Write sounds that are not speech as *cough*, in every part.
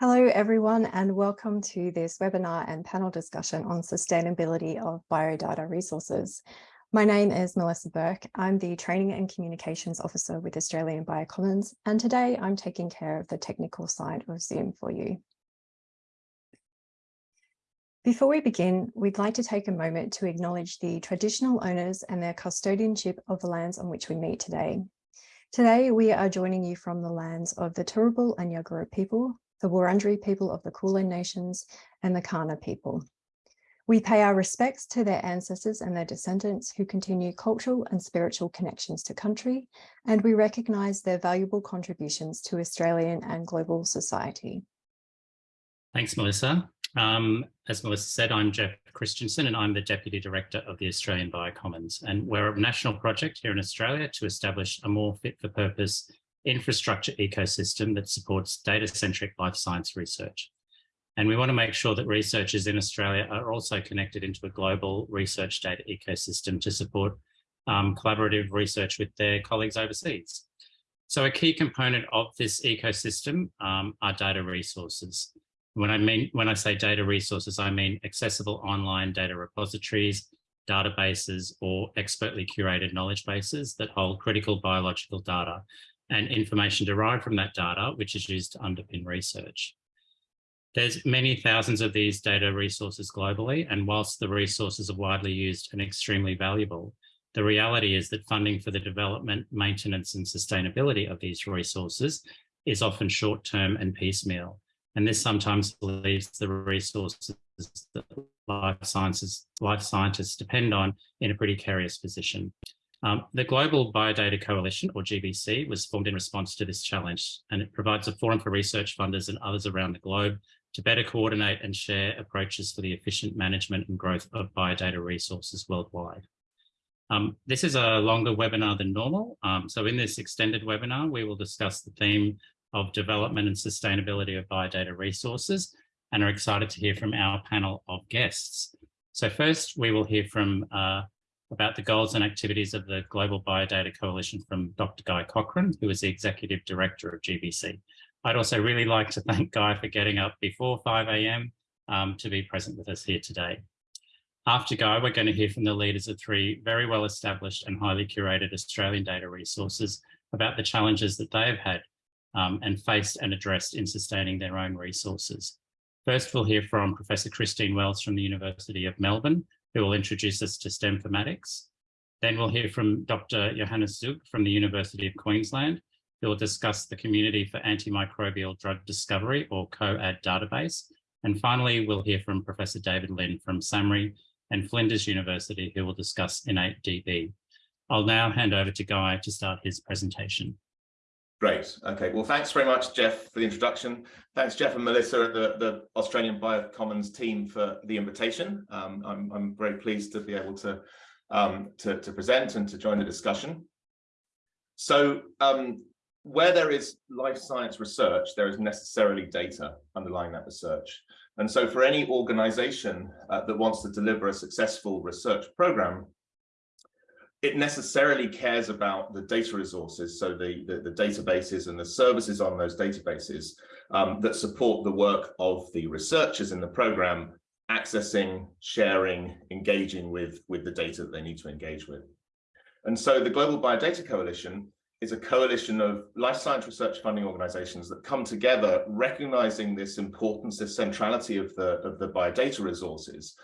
Hello everyone and welcome to this webinar and panel discussion on sustainability of biodata resources. My name is Melissa Burke. I'm the Training and Communications Officer with Australian Biocommons and today I'm taking care of the technical side of Zoom for you. Before we begin, we'd like to take a moment to acknowledge the traditional owners and their custodianship of the lands on which we meet today. Today, we are joining you from the lands of the Turrbal and Yagara people, the Wurundjeri people of the Kulin Nations, and the Kaurna people. We pay our respects to their ancestors and their descendants who continue cultural and spiritual connections to country, and we recognise their valuable contributions to Australian and global society. Thanks, Melissa. Um, as Melissa said, I'm Jeff Christiansen and I'm the Deputy Director of the Australian Biocommons. And we're a national project here in Australia to establish a more fit for purpose infrastructure ecosystem that supports data-centric life science research. And we want to make sure that researchers in Australia are also connected into a global research data ecosystem to support um, collaborative research with their colleagues overseas. So a key component of this ecosystem um, are data resources. When I mean when I say data resources, I mean accessible online data repositories, databases, or expertly curated knowledge bases that hold critical biological data and information derived from that data, which is used to underpin research. There's many thousands of these data resources globally, and whilst the resources are widely used and extremely valuable, the reality is that funding for the development, maintenance and sustainability of these resources is often short-term and piecemeal. And this sometimes leaves the resources that life sciences, life scientists depend on in a pretty precarious position. Um, the Global Biodata Coalition, or GBC, was formed in response to this challenge, and it provides a forum for research funders and others around the globe to better coordinate and share approaches for the efficient management and growth of biodata resources worldwide. Um, this is a longer webinar than normal, um, so in this extended webinar, we will discuss the theme of development and sustainability of biodata resources and are excited to hear from our panel of guests. So first, we will hear from uh, about the goals and activities of the Global Biodata Coalition from Dr. Guy Cochrane, who is the Executive Director of GBC. I'd also really like to thank Guy for getting up before 5 a.m. Um, to be present with us here today. After Guy, we're going to hear from the leaders of three very well established and highly curated Australian data resources about the challenges that they have had um, and faced and addressed in sustaining their own resources. First, we'll hear from Professor Christine Wells from the University of Melbourne, who will introduce us to Stemformatics. Then we'll hear from Dr. Johannes Zuegg from the University of Queensland, who will discuss the Community for Antimicrobial Drug Discovery, or CO-ADD database. And finally, we'll hear from Professor David Lynn from SAHMRI and Flinders University, who will discuss InnateDB. I'll now hand over to Guy to start his presentation. Great. Okay. Well, thanks very much, Jeff, for the introduction. Thanks, Jeff and Melissa the, the Australian Biocommons team for the invitation. Um, I'm, I'm very pleased to be able to, um, to, to, present and to join the discussion. So um, where there is life science research, there is necessarily data underlying that research. And so for any organization uh, that wants to deliver a successful research program, it necessarily cares about the data resources, so the, the, the databases and the services on those databases um, that support the work of the researchers in the program, accessing, sharing, engaging with, with the data that they need to engage with. And so the Global Biodata Coalition is a coalition of life science research funding organizations that come together recognizing this importance, this centrality of the, of the biodata resources,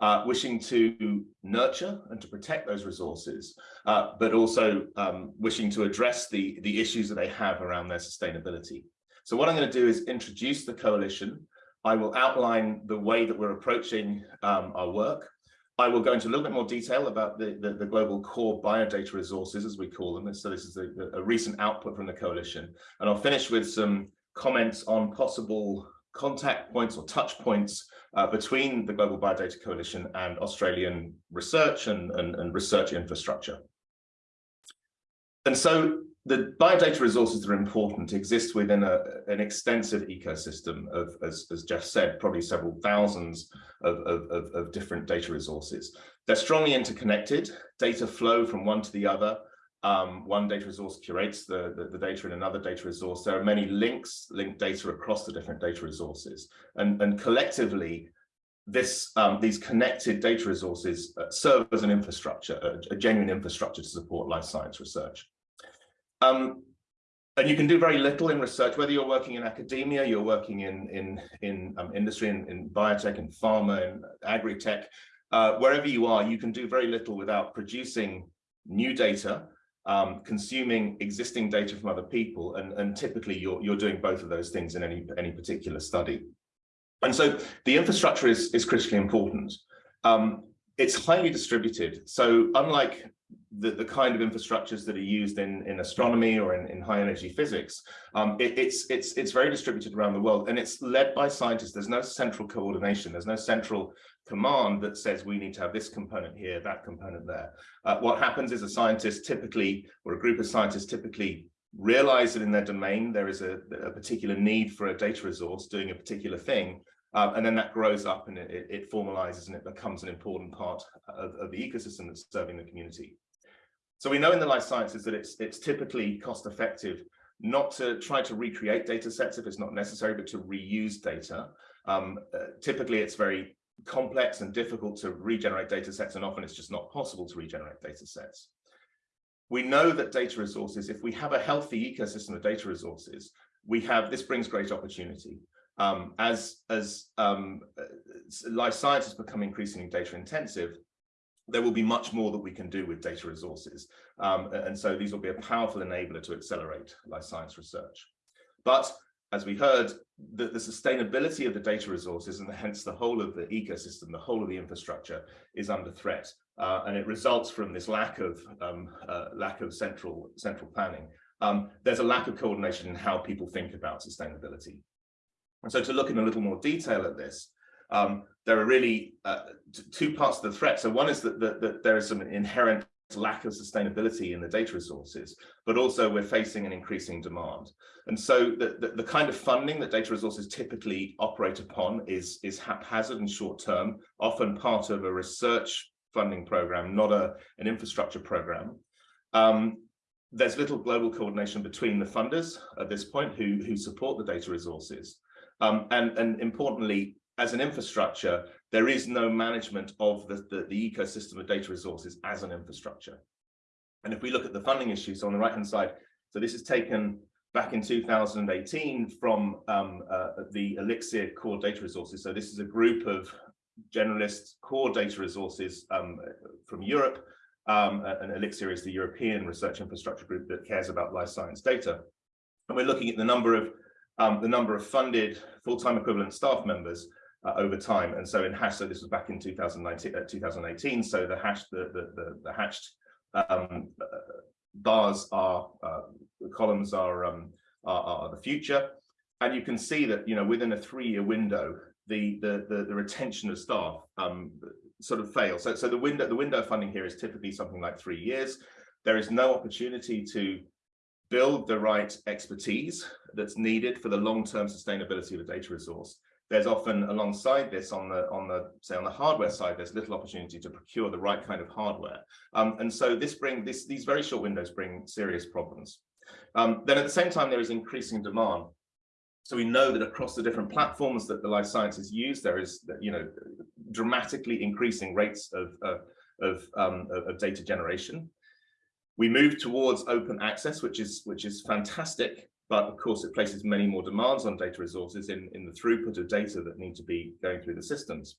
uh, wishing to nurture and to protect those resources, uh, but also um, wishing to address the, the issues that they have around their sustainability. So what I'm going to do is introduce the coalition. I will outline the way that we're approaching um, our work. I will go into a little bit more detail about the, the, the, global core biodata resources, as we call them. So this is a, a recent output from the coalition. And I'll finish with some comments on possible contact points or touch points uh, between the Global Biodata Coalition and Australian research and, and, and research infrastructure. And so the biodata resources that are important exist within a, an extensive ecosystem of, as, as Jeff said, probably several thousands of, of, of, different data resources. They're strongly interconnected, data flow from one to the other, Um, one data resource curates the, the, the, data in another data resource. There are many links, linked data across the different data resources. And, and collectively, this um, these connected data resources uh, serve as an infrastructure, a, a, genuine infrastructure to support life science research. Um, and you can do very little in research, whether you're working in academia, you're working in, in, in um, industry, in, in biotech, in pharma, in agri-tech, uh, wherever you are, you can do very little without producing new data, um, consuming existing data from other people, and, and typically you're, you're doing both of those things in any, any particular study. And so the infrastructure is, is critically important. Um, it's highly distributed. So unlike the, the kind of infrastructures that are used in, in astronomy or in, in high energy physics, um, it, it's, it's, it's very distributed around the world and it's led by scientists. There's no central coordination. There's no central command that says we need to have this component here, that component there. Uh, what happens is a scientist typically, or a group of scientists typically realize that in their domain there is a, a particular need for a data resource doing a particular thing, um, and then that grows up and it, it, formalizes and it becomes an important part of, of, the ecosystem that's serving the community. So we know in the life sciences that it's, it's typically cost effective not to try to recreate data sets if it's not necessary, but to reuse data. Um, uh, typically, it's very complex and difficult to regenerate data sets, and often it's just not possible to regenerate data sets. We know that data resources, if we have a healthy ecosystem of data resources, we have, this brings great opportunity. Um, as as um, uh, life sciences become increasingly data intensive, there will be much more that we can do with data resources. Um, and so these will be a powerful enabler to accelerate life science research. But as we heard, the, the, sustainability of the data resources and *laughs* hence the whole of the ecosystem, the whole of the infrastructure is under threat. Uh, and it results from this lack of um, uh, lack of central central planning. Um, there's a lack of coordination in how people think about sustainability. And so to look in a little more detail at this, um, there are really uh, two parts of the threat. So one is that, that, that there is some inherent lack of sustainability in the data resources, but also we're facing an increasing demand. And so the, the, the, kind of funding that data resources typically operate upon is, is haphazard and short term, often part of a research funding program, not a, an infrastructure program. Um, there's little global coordination between the funders at this point who, who support the data resources. Um, and, and importantly, as an infrastructure, there is no management of the, the, the, ecosystem of data resources as an infrastructure. And if we look at the funding issues on the right-hand side, so this is taken back in 2018 from um, uh, the Elixir core data resources. So this is a group of generalist core data resources um, from Europe. Um, and Elixir is the European research infrastructure group that cares about life science data. And we're looking at the number of um, the number of funded full-time equivalent staff members uh, over time. And so in hash, so this was back in 2019, uh, 2018. So the hash, the the the, the hashed um, uh, bars are uh, the columns are, um, are, are the future, and you can see that you know within a three-year window, the the the, the retention of staff um, sort of fails. So so the window the window funding here is typically something like three years. There is no opportunity to build the right expertise that's needed for the long-term sustainability of a data resource. There's often alongside this on the on the say on the hardware side, there's little opportunity to procure the right kind of hardware. Um, and so this bring this these very short windows bring serious problems. Um, then at the same time, there is increasing demand. So we know that across the different platforms that the life sciences use, there is you know dramatically increasing rates of uh, of, um, of data generation. We move towards open access, which is which is fantastic, but of course it places many more demands on data resources in, in the throughput of data that need to be going through the systems.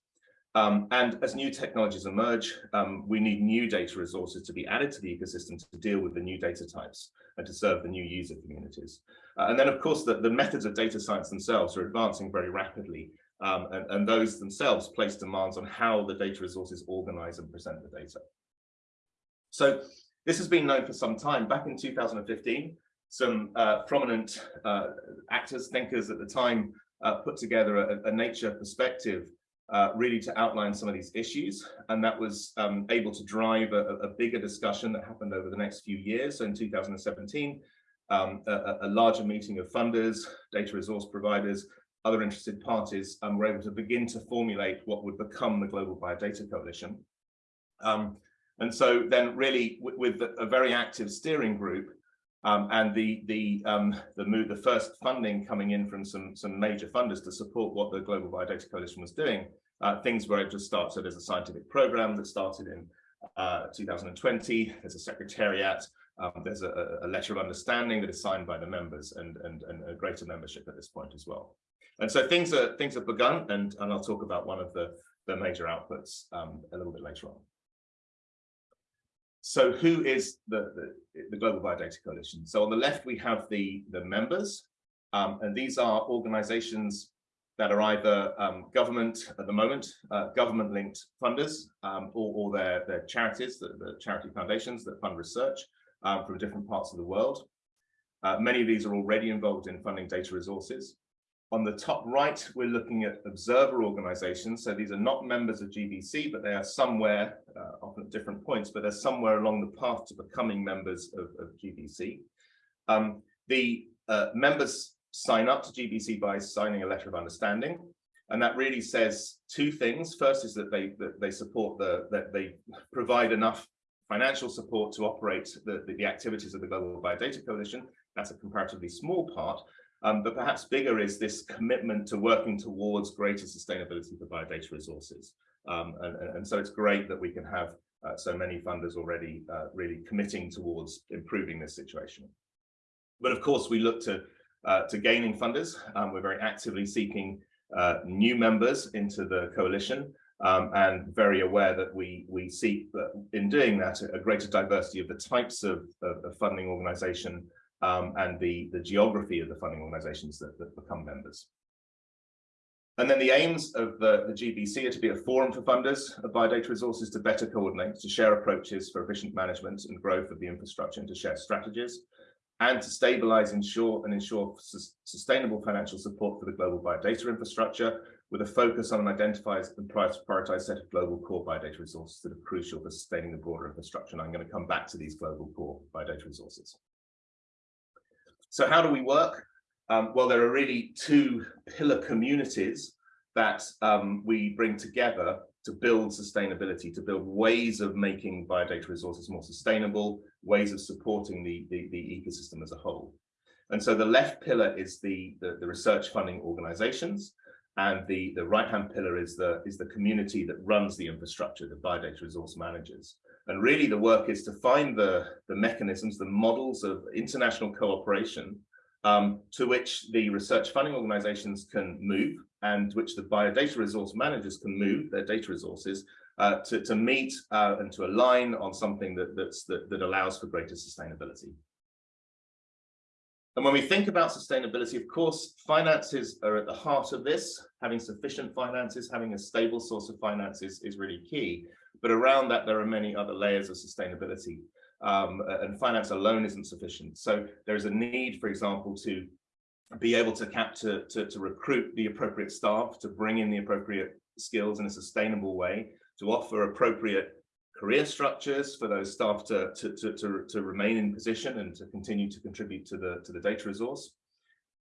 Um, and as new technologies emerge, um, we need new data resources to be added to the ecosystem to deal with the new data types and to serve the new user communities. Uh, and then, of course, the, the methods of data science themselves are advancing very rapidly. Um, and, and those themselves place demands on how the data resources organize and present the data. So this has been known for some time. Back in 2015, some uh, prominent uh, actors, thinkers at the time uh, put together a, a nature perspective uh, really to outline some of these issues. And that was um, able to drive a, a, bigger discussion that happened over the next few years. So in 2017, um, a, a, larger meeting of funders, data resource providers, other interested parties um, were able to begin to formulate what would become the Global Biodata Coalition. Um, And so then really with, with a very active steering group um, and the the um, the move, the first funding coming in from some some major funders to support what the Global Biodata Coalition was doing, uh, things were just start. So there's a scientific program that started in uh, 2020. There's a secretariat. Um, there's a, a, letter of understanding that is signed by the members and, and, and a greater membership at this point as well. And so things are things have begun, and, and I'll talk about one of the, the major outputs um, a little bit later on. So who is the, the, the, Global Biodata Coalition? So on the left, we have the, the members, um, and these are organizations that are either um, government at the moment, uh, government-linked funders, um, or, or their, their charities, the, the, charity foundations that fund research um, from different parts of the world. Uh, many of these are already involved in funding data resources. On the top right, we're looking at observer organizations. So these are not members of GBC, but they are somewhere, uh, often at different points, but they're somewhere along the path to becoming members of, of GBC. Um, the uh, members sign up to GBC by signing a letter of understanding. And that really says two things. First is that they that they support the that they provide enough financial support to operate the, the, the activities of the Global Biodata Coalition. That's a comparatively small part. Um, but perhaps bigger is this commitment to working towards greater sustainability for biodata resources. Um, and, and, so it's great that we can have uh, so many funders already uh, really committing towards improving this situation. But of course, we look to, uh, to gaining funders. Um, we're very actively seeking uh, new members into the coalition um, and very aware that we, we seek in doing that a greater diversity of the types of, of, of funding organization um, and the, the geography of the funding organizations that, that become members. And then the aims of the, the GBC are to be a forum for funders of biodata resources to better coordinate, to share approaches for efficient management and growth of the infrastructure and to share strategies, and to stabilize, ensure, and ensure sustainable financial support for the global biodata infrastructure with a focus on an identified and prioritized set of global core biodata resources that are crucial for sustaining the broader infrastructure. And I'm going to come back to these global core biodata resources. So how do we work? Um, well, there are really two pillar communities that um, we bring together to build sustainability, to build ways of making biodata resources more sustainable, ways of supporting the, the, the ecosystem as a whole. And so the left pillar is the, the, the research funding organizations, and the, the right-hand pillar is the, is the community that runs the infrastructure, the biodata resource managers. And really the work is to find the, the mechanisms, the models of international cooperation um, to which the research funding organizations can move and which the biodata resource managers can move their data resources uh, to, to meet uh, and to align on something that, that, that allows for greater sustainability. And when we think about sustainability, of course, finances are at the heart of this. Having sufficient finances, having a stable source of finances is really key. But around that, there are many other layers of sustainability. Um, and finance alone isn't sufficient. So there is a need, for example, to be able to capture, to, to recruit the appropriate staff, to bring in the appropriate skills in a sustainable way, to offer appropriate career structures for those staff to, to, to, to, to remain in position and to continue to contribute to the, to the data resource.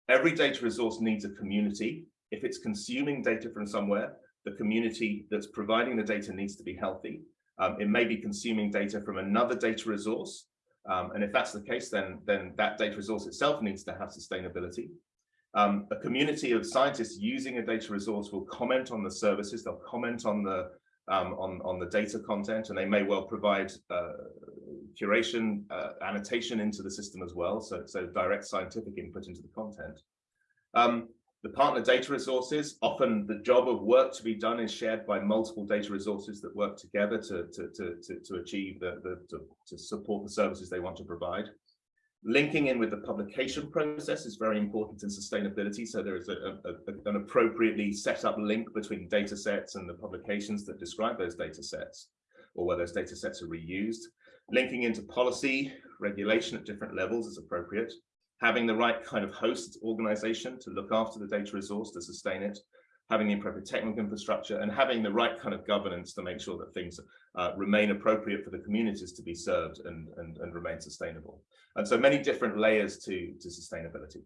Every data resource needs a community. If it's consuming data from somewhere, the community that's providing the data needs to be healthy. Um, it may be consuming data from another data resource. Um, and if that's the case, then, then that data resource itself needs to have sustainability. Um, a community of scientists using a data resource will comment on the services, they'll comment on the um, on, on the data content, and they may well provide uh, curation, uh, annotation into the system as well, so, so direct scientific input into the content. Um, the partner data resources, often the job of work to be done is shared by multiple data resources that work together to, to, to, to, to achieve the, the to, to support the services they want to provide. Linking in with the publication process is very important in sustainability. So there is a, a, an appropriately set up link between data sets and the publications that describe those data sets or where those data sets are reused. Linking into policy, regulation at different levels is appropriate having the right kind of host organization to look after the data resource to sustain it, having the appropriate technical infrastructure and having the right kind of governance to make sure that things uh, remain appropriate for the communities to be served and, and, and remain sustainable. And so many different layers to, to sustainability.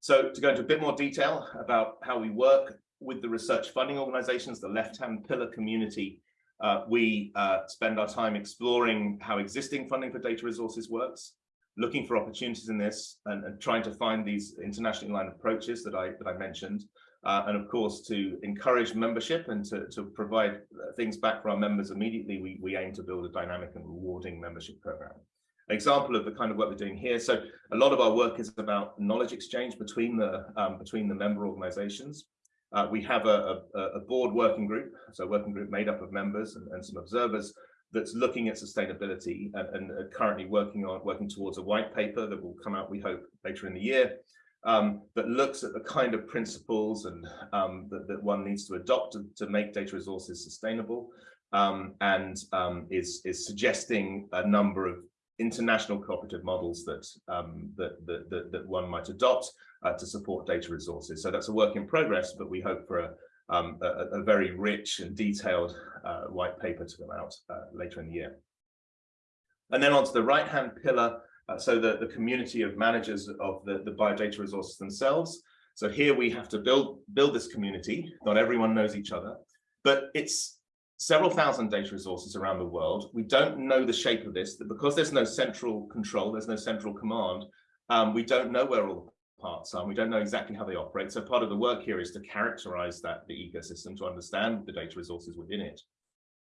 So to go into a bit more detail about how we work with the research funding organizations, the left-hand pillar community Uh, we uh, spend our time exploring how existing funding for data resources works, looking for opportunities in this and, and trying to find these internationally aligned approaches that I, that I mentioned. Uh, and of course, to encourage membership and to, to provide uh, things back for our members immediately, we, we aim to build a dynamic and rewarding membership program. An example of the kind of work we're doing here. So a lot of our work is about knowledge exchange between the um, between the member organizations. Uh, we have a, a, a, board working group, so a working group made up of members and, and some observers that's looking at sustainability and, and currently working on working towards a white paper that will come out, we hope, later in the year, um, that looks at the kind of principles and um, that, that, one needs to adopt to, to make data resources sustainable um, and um, is, is suggesting a number of international cooperative models that, um, that, that, that, that, one might adopt uh, to support data resources. So that's a work in progress, but we hope for a, um, a, a, very rich and detailed uh, white paper to come out uh, later in the year. And then onto the right-hand pillar, uh, so the, the community of managers of the, the biodata resources themselves. So here we have to build, build this community. Not everyone knows each other, but it's several thousand data resources around the world. We don't know the shape of this, because there's no central control, there's no central command, um, we don't know where all parts are, we don't know exactly how they operate. So part of the work here is to characterize that, the ecosystem, to understand the data resources within it.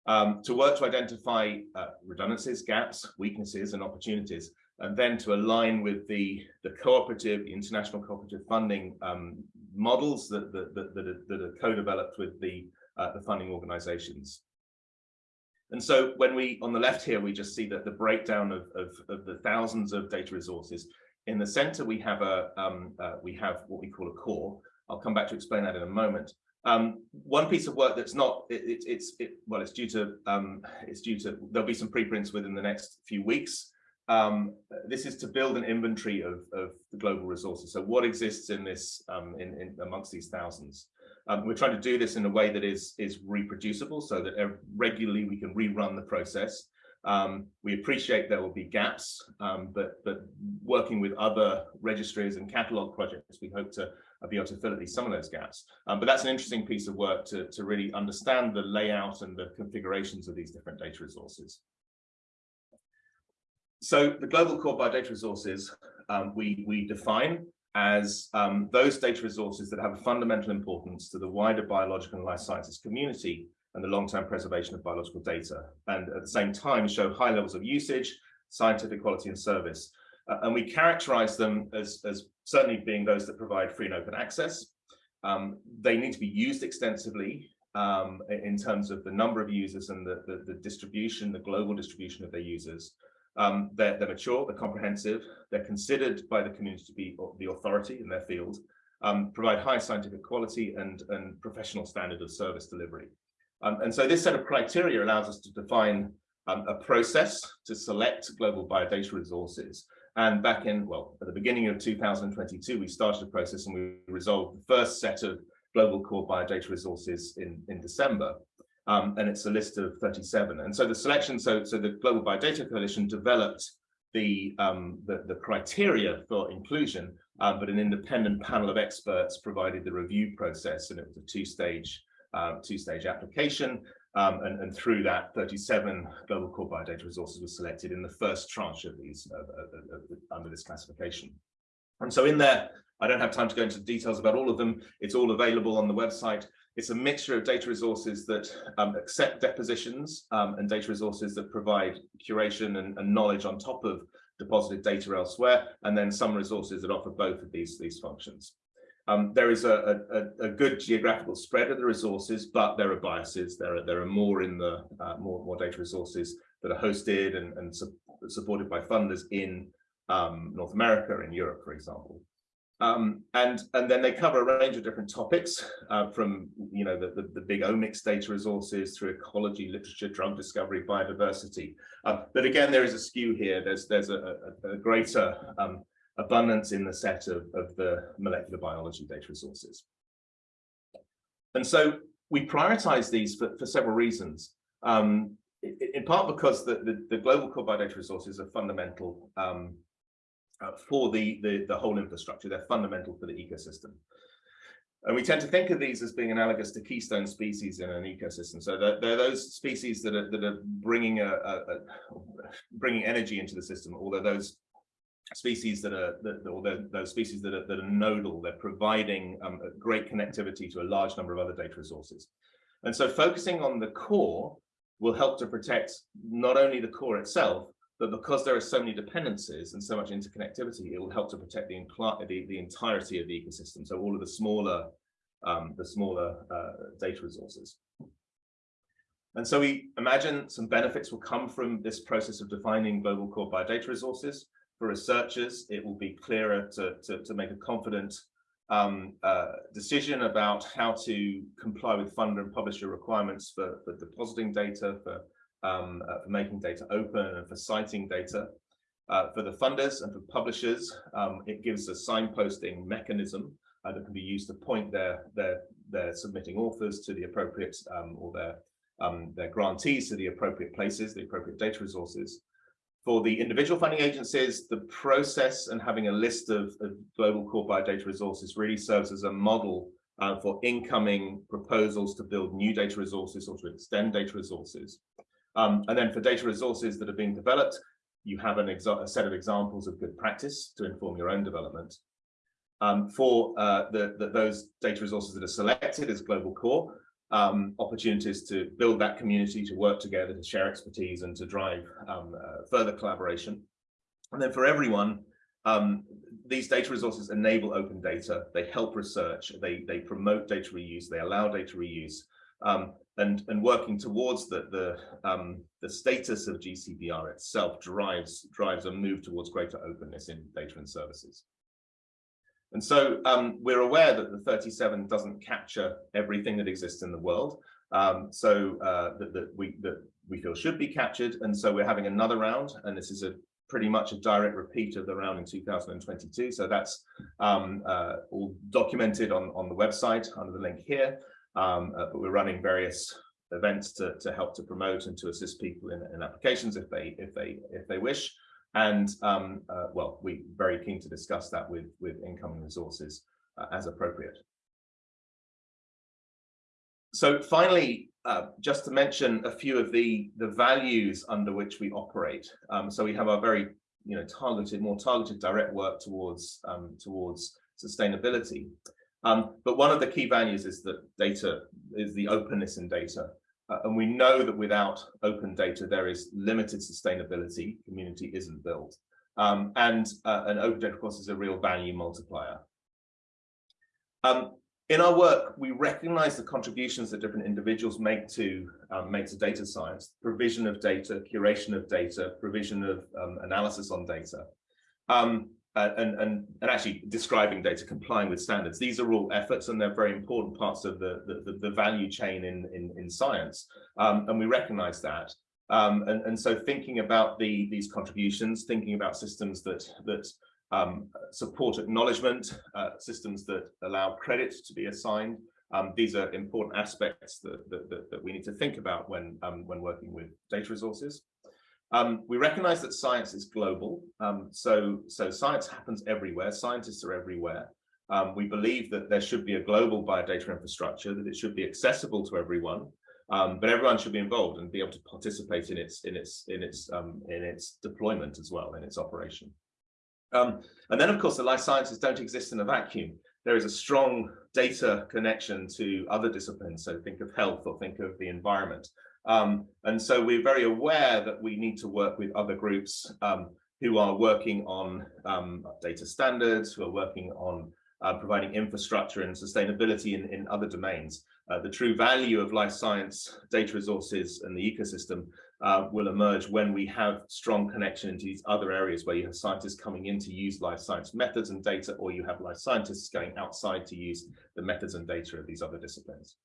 Um, to work to identify uh, redundancies, gaps, weaknesses, and opportunities, and then to align with the, the cooperative, international cooperative funding um, models that, that, that, that, are, are co-developed with the uh, the funding organizations. And so when we, on the left here, we just see that the breakdown of, of, of the thousands of data resources. In the center, we have a um, uh, we have what we call a core. I'll come back to explain that in a moment. Um, one piece of work that's not it, it, it's it, well, it's due to um, it's due to there'll be some preprints within the next few weeks. Um, this is to build an inventory of, of the global resources. So what exists in this um, in, in amongst these thousands? Um, we're trying to do this in a way that is, is reproducible so that regularly we can rerun the process. Um, we appreciate there will be gaps, um, but, but working with other registries and catalog projects, we hope to uh, be able to fill at least some of those gaps. Um, but that's an interesting piece of work to, to really understand the layout and the configurations of these different data resources. So the global core biodata resources, um, we, we define as um, those data resources that have a fundamental importance to the wider biological and life sciences community and the long-term preservation of biological data, and at the same time show high levels of usage, scientific quality and service. Uh, and we characterize them as, as certainly being those that provide free and open access. Um, they need to be used extensively um, in terms of the number of users and the, the, the distribution, the global distribution of their users. Um, they're, they're, mature, they're comprehensive, they're considered by the community to be the authority in their field, um, provide high scientific quality and, and professional standard of service delivery. Um, and so this set of criteria allows us to define um, a process to select global biodata resources. And back in, well, at the beginning of 2022, we started a process and we resolved the first set of global core biodata resources in, in December um, and it's a list of 37. And so the selection, so, so the Global Biodata Coalition developed the, um, the, the, criteria for inclusion, um, but an independent panel of experts provided the review process, and it was a two-stage uh, two-stage application. Um, and, and, through that, 37 global core biodata resources were selected in the first tranche of these uh, uh, uh, under this classification. And so in there, I don't have time to go into details about all of them. It's all available on the website. It's a mixture of data resources that um, accept depositions um, and data resources that provide curation and, and, knowledge on top of deposited data elsewhere, and then some resources that offer both of these, these functions. Um, there is a, a, a, good geographical spread of the resources, but there are biases. There are there are more in the uh, more more data resources that are hosted and, and su supported by funders in um, North America and Europe, for example. Um, and, and then they cover a range of different topics uh, from, you know, the, the, the, big omics data resources through ecology, literature, drug discovery, biodiversity. Uh, but again, there is a skew here. There's, there's a, a, a greater um, abundance in the set of, of the molecular biology data resources. And so we prioritize these for, for several reasons. Um, in part because the, the, the global core biodata resources are fundamental um, uh, for the, the, the whole infrastructure. They're fundamental for the ecosystem. And we tend to think of these as being analogous to keystone species in an ecosystem. So they're, they're those species that are, that are bringing, a, a, a, bringing energy into the system, although those species that are, that, or those species that are, that are nodal, they're providing um, great connectivity to a large number of other data resources. And so focusing on the core will help to protect not only the core itself, but because there are so many dependencies and so much interconnectivity, it will help to protect the, the, the entirety of the ecosystem. So all of the smaller, um, the smaller uh, data resources. And so we imagine some benefits will come from this process of defining global core biodata resources. For researchers, it will be clearer to, to, to make a confident um, uh, decision about how to comply with funder and publisher requirements for, for depositing data, for um, uh, for making data open and for citing data. Uh, for the funders and for publishers, um, it gives a signposting mechanism uh, that can be used to point their, their, their submitting authors to the appropriate um, or their, um, their grantees to the appropriate places, the appropriate data resources. For the individual funding agencies, the process and having a list of, of global core biodata resources really serves as a model uh, for incoming proposals to build new data resources or to extend data resources. Um, and then for data resources that are being developed, you have an a set of examples of good practice to inform your own development. Um, for uh, the, the, those data resources that are selected as global core, um, opportunities to build that community, to work together, to share expertise and to drive um, uh, further collaboration. And then for everyone, um, these data resources enable open data, they help research, they, they promote data reuse, they allow data reuse, um, and and working towards the the um, the status of GCBR itself drives drives a move towards greater openness in data and services. And so um, we're aware that the 37 doesn't capture everything that exists in the world. Um, so uh, that, that we that we feel should be captured. And so we're having another round, and this is a pretty much a direct repeat of the round in 2022. So that's um, uh, all documented on, on the website under the link here. Um, uh, but we're running various events to, to help to promote and to assist people in, in applications if they if they if they wish. And um, uh, well, we're very keen to discuss that with with incoming resources uh, as appropriate. So finally, uh, just to mention a few of the the values under which we operate. Um, so we have our very you know targeted, more targeted direct work towards um, towards sustainability. Um, but one of the key values is that data is the openness in data. Uh, and we know that without open data, there is limited sustainability, community isn't built. Um, and uh, an open data, of course, is a real value multiplier. Um, in our work, we recognize the contributions that different individuals make to um, make to data science, provision of data, curation of data, provision of um, analysis on data. Uh, and, and, and actually describing data, complying with standards. These are all efforts and they're very important parts of the, the, the value chain in, in, in science. Um, and we recognize that. Um, and, and so thinking about the, these contributions, thinking about systems that, that um, support acknowledgement, uh, systems that allow credit to be assigned, um, these are important aspects that, that, that, that, we need to think about when, um, when working with data resources. Um, we recognize that science is global. Um, so, so science happens everywhere. Scientists are everywhere. Um, we believe that there should be a global biodata infrastructure, that it should be accessible to everyone, um, but everyone should be involved and be able to participate in its in its in its um, in its deployment as well in its operation. Um, and then, of course, the life sciences don't exist in a vacuum. There is a strong data connection to other disciplines. So think of health or think of the environment. Um, and so we're very aware that we need to work with other groups um, who are working on um, data standards, who are working on uh, providing infrastructure and sustainability in, in other domains. Uh, the true value of life science data resources and the ecosystem uh, will emerge when we have strong connection into these other areas where you have scientists coming in to use life science methods and data, or you have life scientists going outside to use the methods and data of these other disciplines.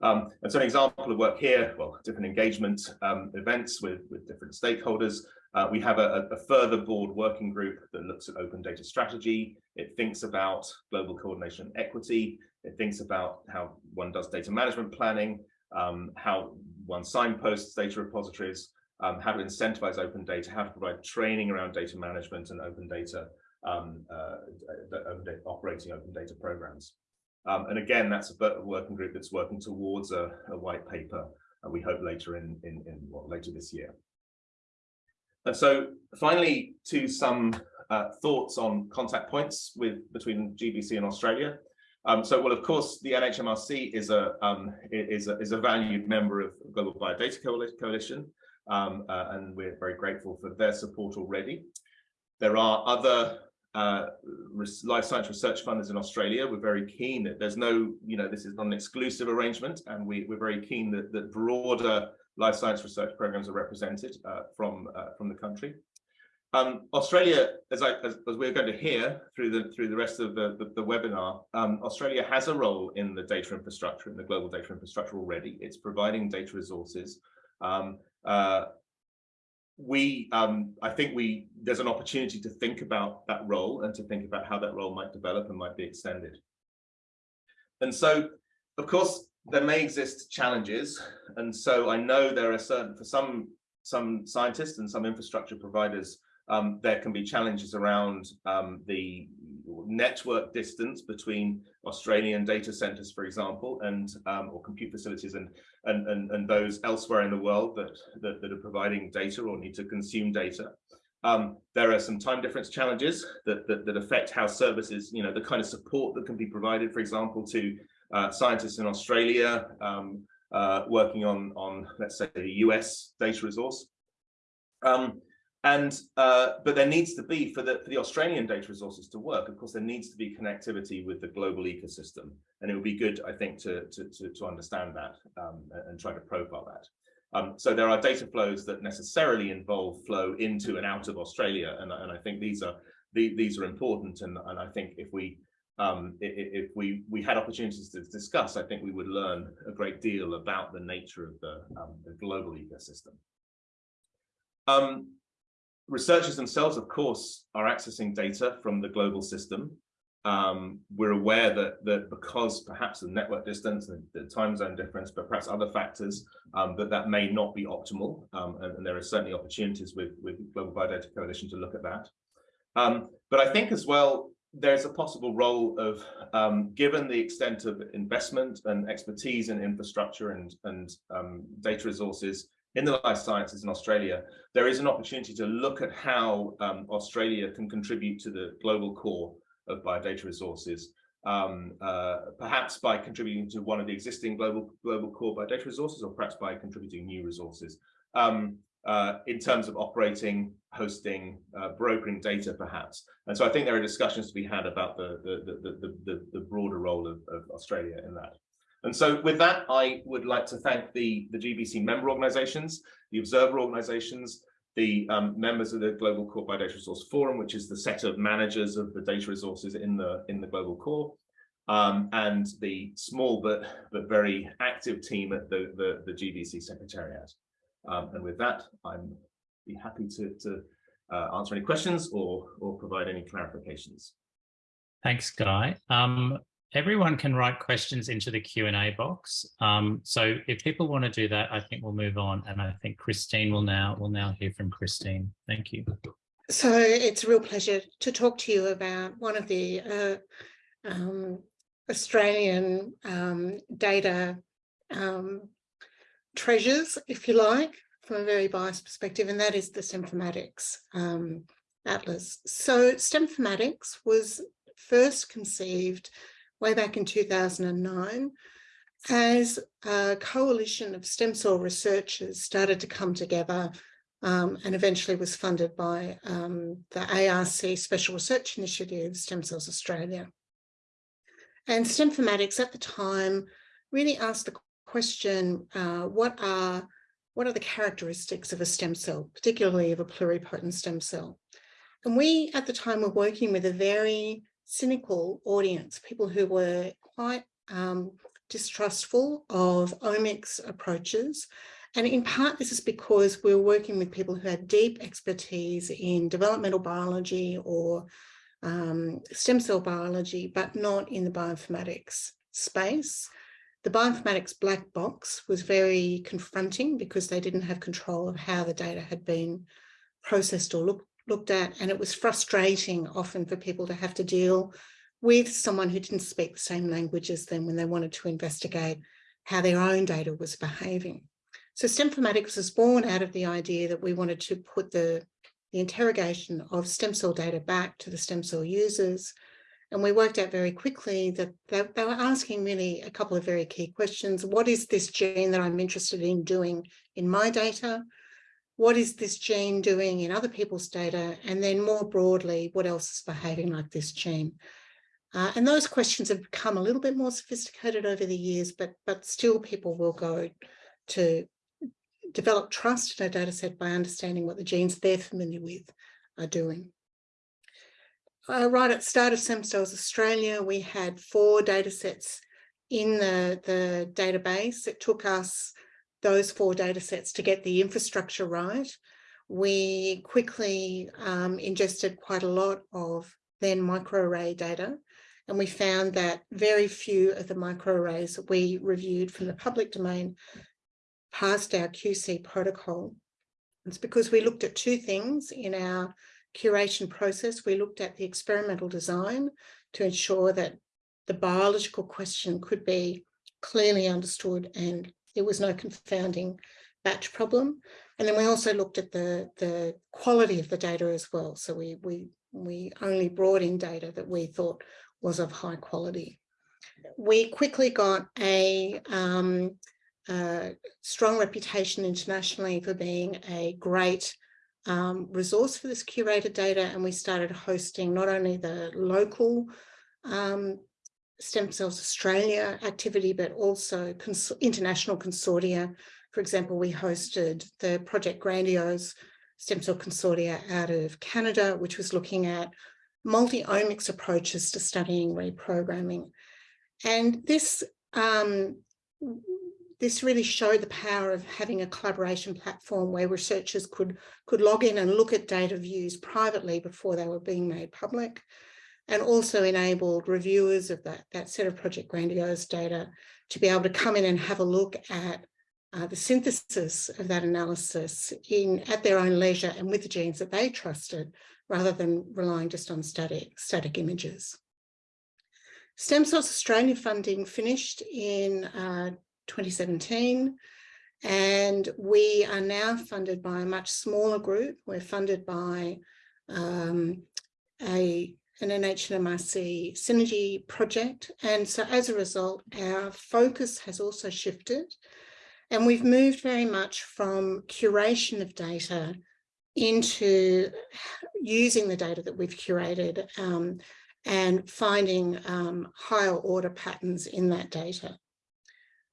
Um, and so an example of work here, well, different engagement um, events with, with different stakeholders. Uh, we have a, a, further board working group that looks at open data strategy. It thinks about global coordination and equity. It thinks about how one does data management planning, um, how one signposts data repositories, um, how to incentivize open data, how to provide training around data management and open data, um, uh, open data operating open data programs. Um, and again, that's a working group that's working towards a, a white paper, and we hope later in, in, in well, later this year. And so finally, to some uh, thoughts on contact points with between GBC and Australia. Um, so, well, of course, the NHMRC is a um, is a is a valued member of Global Biodata Coalition, um, uh, and we're very grateful for their support already. There are other uh, life science research funders in Australia. We're very keen that there's no, you know, this is not an exclusive arrangement, and we, we're very keen that, that broader life science research programs are represented uh, from uh, from the country. Um, Australia, as, I, as, as, we're going to hear through the through the rest of the, the, the webinar, um, Australia has a role in the data infrastructure, in the global data infrastructure already. It's providing data resources. Um, uh, we, um, I think we, there's an opportunity to think about that role and to think about how that role might develop and might be extended. And so, of course, there may exist challenges. And so I know there are certain, for some, some scientists and some infrastructure providers, um, there can be challenges around um, the network distance between Australian data centers, for example, and um, or compute facilities and, and, and, and those elsewhere in the world that, that, that are providing data or need to consume data. Um, there are some time difference challenges that, that, that, affect how services, you know, the kind of support that can be provided, for example, to uh, scientists in Australia um, uh, working on, on, let's say, a US data resource. Um, and uh, but there needs to be for the for the Australian data resources to work. Of course, there needs to be connectivity with the global ecosystem, and it would be good, I think, to to to, to understand that um, and try to profile that. Um, so there are data flows that necessarily involve flow into and out of Australia, and, and I think these are the, these are important. And and I think if we um, if, we we had opportunities to discuss, I think we would learn a great deal about the nature of the, um, the global ecosystem. Um, researchers themselves, of course, are accessing data from the global system. Um, we're aware that, that because perhaps the network distance and the time zone difference, but perhaps other factors, um, that that may not be optimal. Um, and, and, there are certainly opportunities with, with Global Biodata Coalition to look at that. Um, but I think as well, there's a possible role of, um, given the extent of investment and expertise in infrastructure and, and um, data resources, in the life sciences in Australia, there is an opportunity to look at how um, Australia can contribute to the global core of biodata resources, um, uh, perhaps by contributing to one of the existing global global core biodata resources, or perhaps by contributing new resources. Um, uh, in terms of operating, hosting, uh, brokering data, perhaps. And so I think there are discussions to be had about the the the the, the broader role of, of Australia in that. And so with that, I would like to thank the, the GBC member organizations, the observer organizations, the um, members of the Global Core Biodata Resource Forum, which is the set of managers of the data resources in the, in the Global Core, um, and the small but, but very active team at the, the, the GBC Secretariat. Um, and with that, I'm be happy to, to uh, answer any questions or, or provide any clarifications. Thanks, Guy. Um, everyone can write questions into the Q&A box. Um, so if people want to do that, I think we'll move on. And I think Christine will now, will now hear from Christine. Thank you. So it's a real pleasure to talk to you about one of the uh, um, Australian um, data um, treasures, if you like, from a very biased perspective, and that is the Stemformatics um, Atlas. So Stemformatics was first conceived way back in 2009 as a coalition of stem cell researchers started to come together um, and eventually was funded by um, the ARC Special Research Initiative, Stem Cells Australia. And Stemformatics at the time really asked the question, uh, what are what are the characteristics of a stem cell, particularly of a pluripotent stem cell? And we at the time were working with a very cynical audience, people who were quite um, distrustful of omics approaches. And in part, this is because we're working with people who had deep expertise in developmental biology or um, stem cell biology, but not in the bioinformatics space. The bioinformatics black box was very confronting because they didn't have control of how the data had been processed or looked looked at and it was frustrating often for people to have to deal with someone who didn't speak the same language as them when they wanted to investigate how their own data was behaving. So Stemformatics was born out of the idea that we wanted to put the, the interrogation of stem cell data back to the stem cell users. And we worked out very quickly that they, they were asking really a couple of very key questions. What is this gene that I'm interested in doing in my data? What is this gene doing in other people's data? And then more broadly, what else is behaving like this gene? Uh, and those questions have become a little bit more sophisticated over the years, but, but still people will go to develop trust in a data set by understanding what the genes they're familiar with are doing. Uh, right at the start of Stem Cells Australia, we had four data sets in the, the database. It took us those four data sets to get the infrastructure right. We quickly um, ingested quite a lot of then microarray data and we found that very few of the microarrays that we reviewed from the public domain passed our QC protocol. It's because we looked at two things in our curation process. We looked at the experimental design to ensure that the biological question could be clearly understood and there was no confounding batch problem. And then we also looked at the, the quality of the data as well. So we, we, we only brought in data that we thought was of high quality. We quickly got a, um, a strong reputation internationally for being a great um, resource for this curated data and we started hosting not only the local um, Stem Cells Australia activity, but also cons international consortia. For example, we hosted the Project Grandiose Stem Cell Consortia out of Canada, which was looking at multi-omics approaches to studying reprogramming. And this, um, this really showed the power of having a collaboration platform where researchers could, could log in and look at data views privately before they were being made public and also enabled reviewers of that, that set of Project Grandiose data to be able to come in and have a look at uh, the synthesis of that analysis in at their own leisure and with the genes that they trusted rather than relying just on static, static images. Stem Cells Australia funding finished in uh, 2017 and we are now funded by a much smaller group. We're funded by um, a, an NHMRC synergy project. And so as a result, our focus has also shifted and we've moved very much from curation of data into using the data that we've curated um, and finding um, higher order patterns in that data.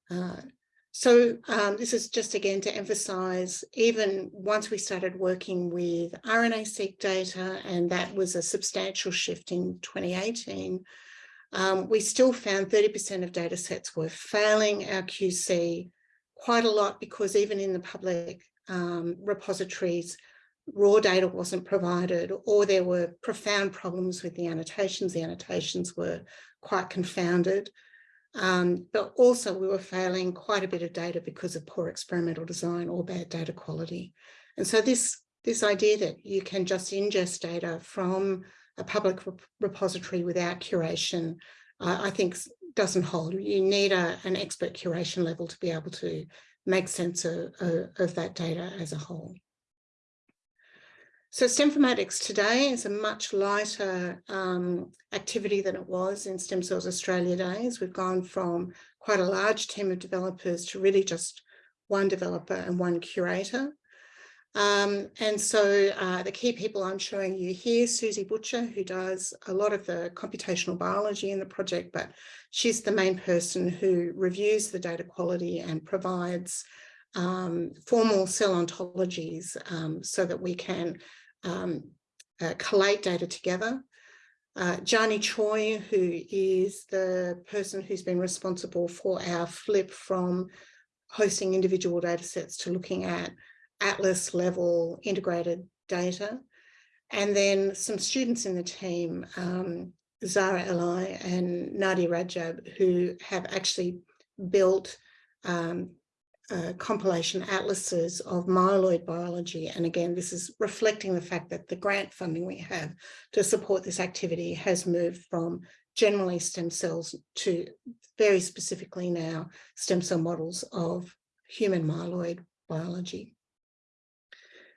Uh, so um, this is just again to emphasize, even once we started working with RNA-seq data, and that was a substantial shift in 2018, um, we still found 30% of data sets were failing our QC quite a lot because even in the public um, repositories, raw data wasn't provided or there were profound problems with the annotations. The annotations were quite confounded. Um, but also we were failing quite a bit of data because of poor experimental design or bad data quality. And so this, this idea that you can just ingest data from a public repository without curation, uh, I think doesn't hold. You need a, an expert curation level to be able to make sense of, of, of that data as a whole. So Stemformatics today is a much lighter um, activity than it was in Stem Cells Australia days. We've gone from quite a large team of developers to really just one developer and one curator. Um, and so uh, the key people I'm showing you here, Susie Butcher, who does a lot of the computational biology in the project, but she's the main person who reviews the data quality and provides um, formal cell ontologies um, so that we can um, uh, collate data together. Uh, Jarny Choi, who is the person who's been responsible for our flip from hosting individual data sets to looking at atlas level integrated data. And then some students in the team, um, Zara Eli and Nadia Rajab, who have actually built um, uh, compilation atlases of myeloid biology. And again, this is reflecting the fact that the grant funding we have to support this activity has moved from generally stem cells to very specifically now stem cell models of human myeloid biology.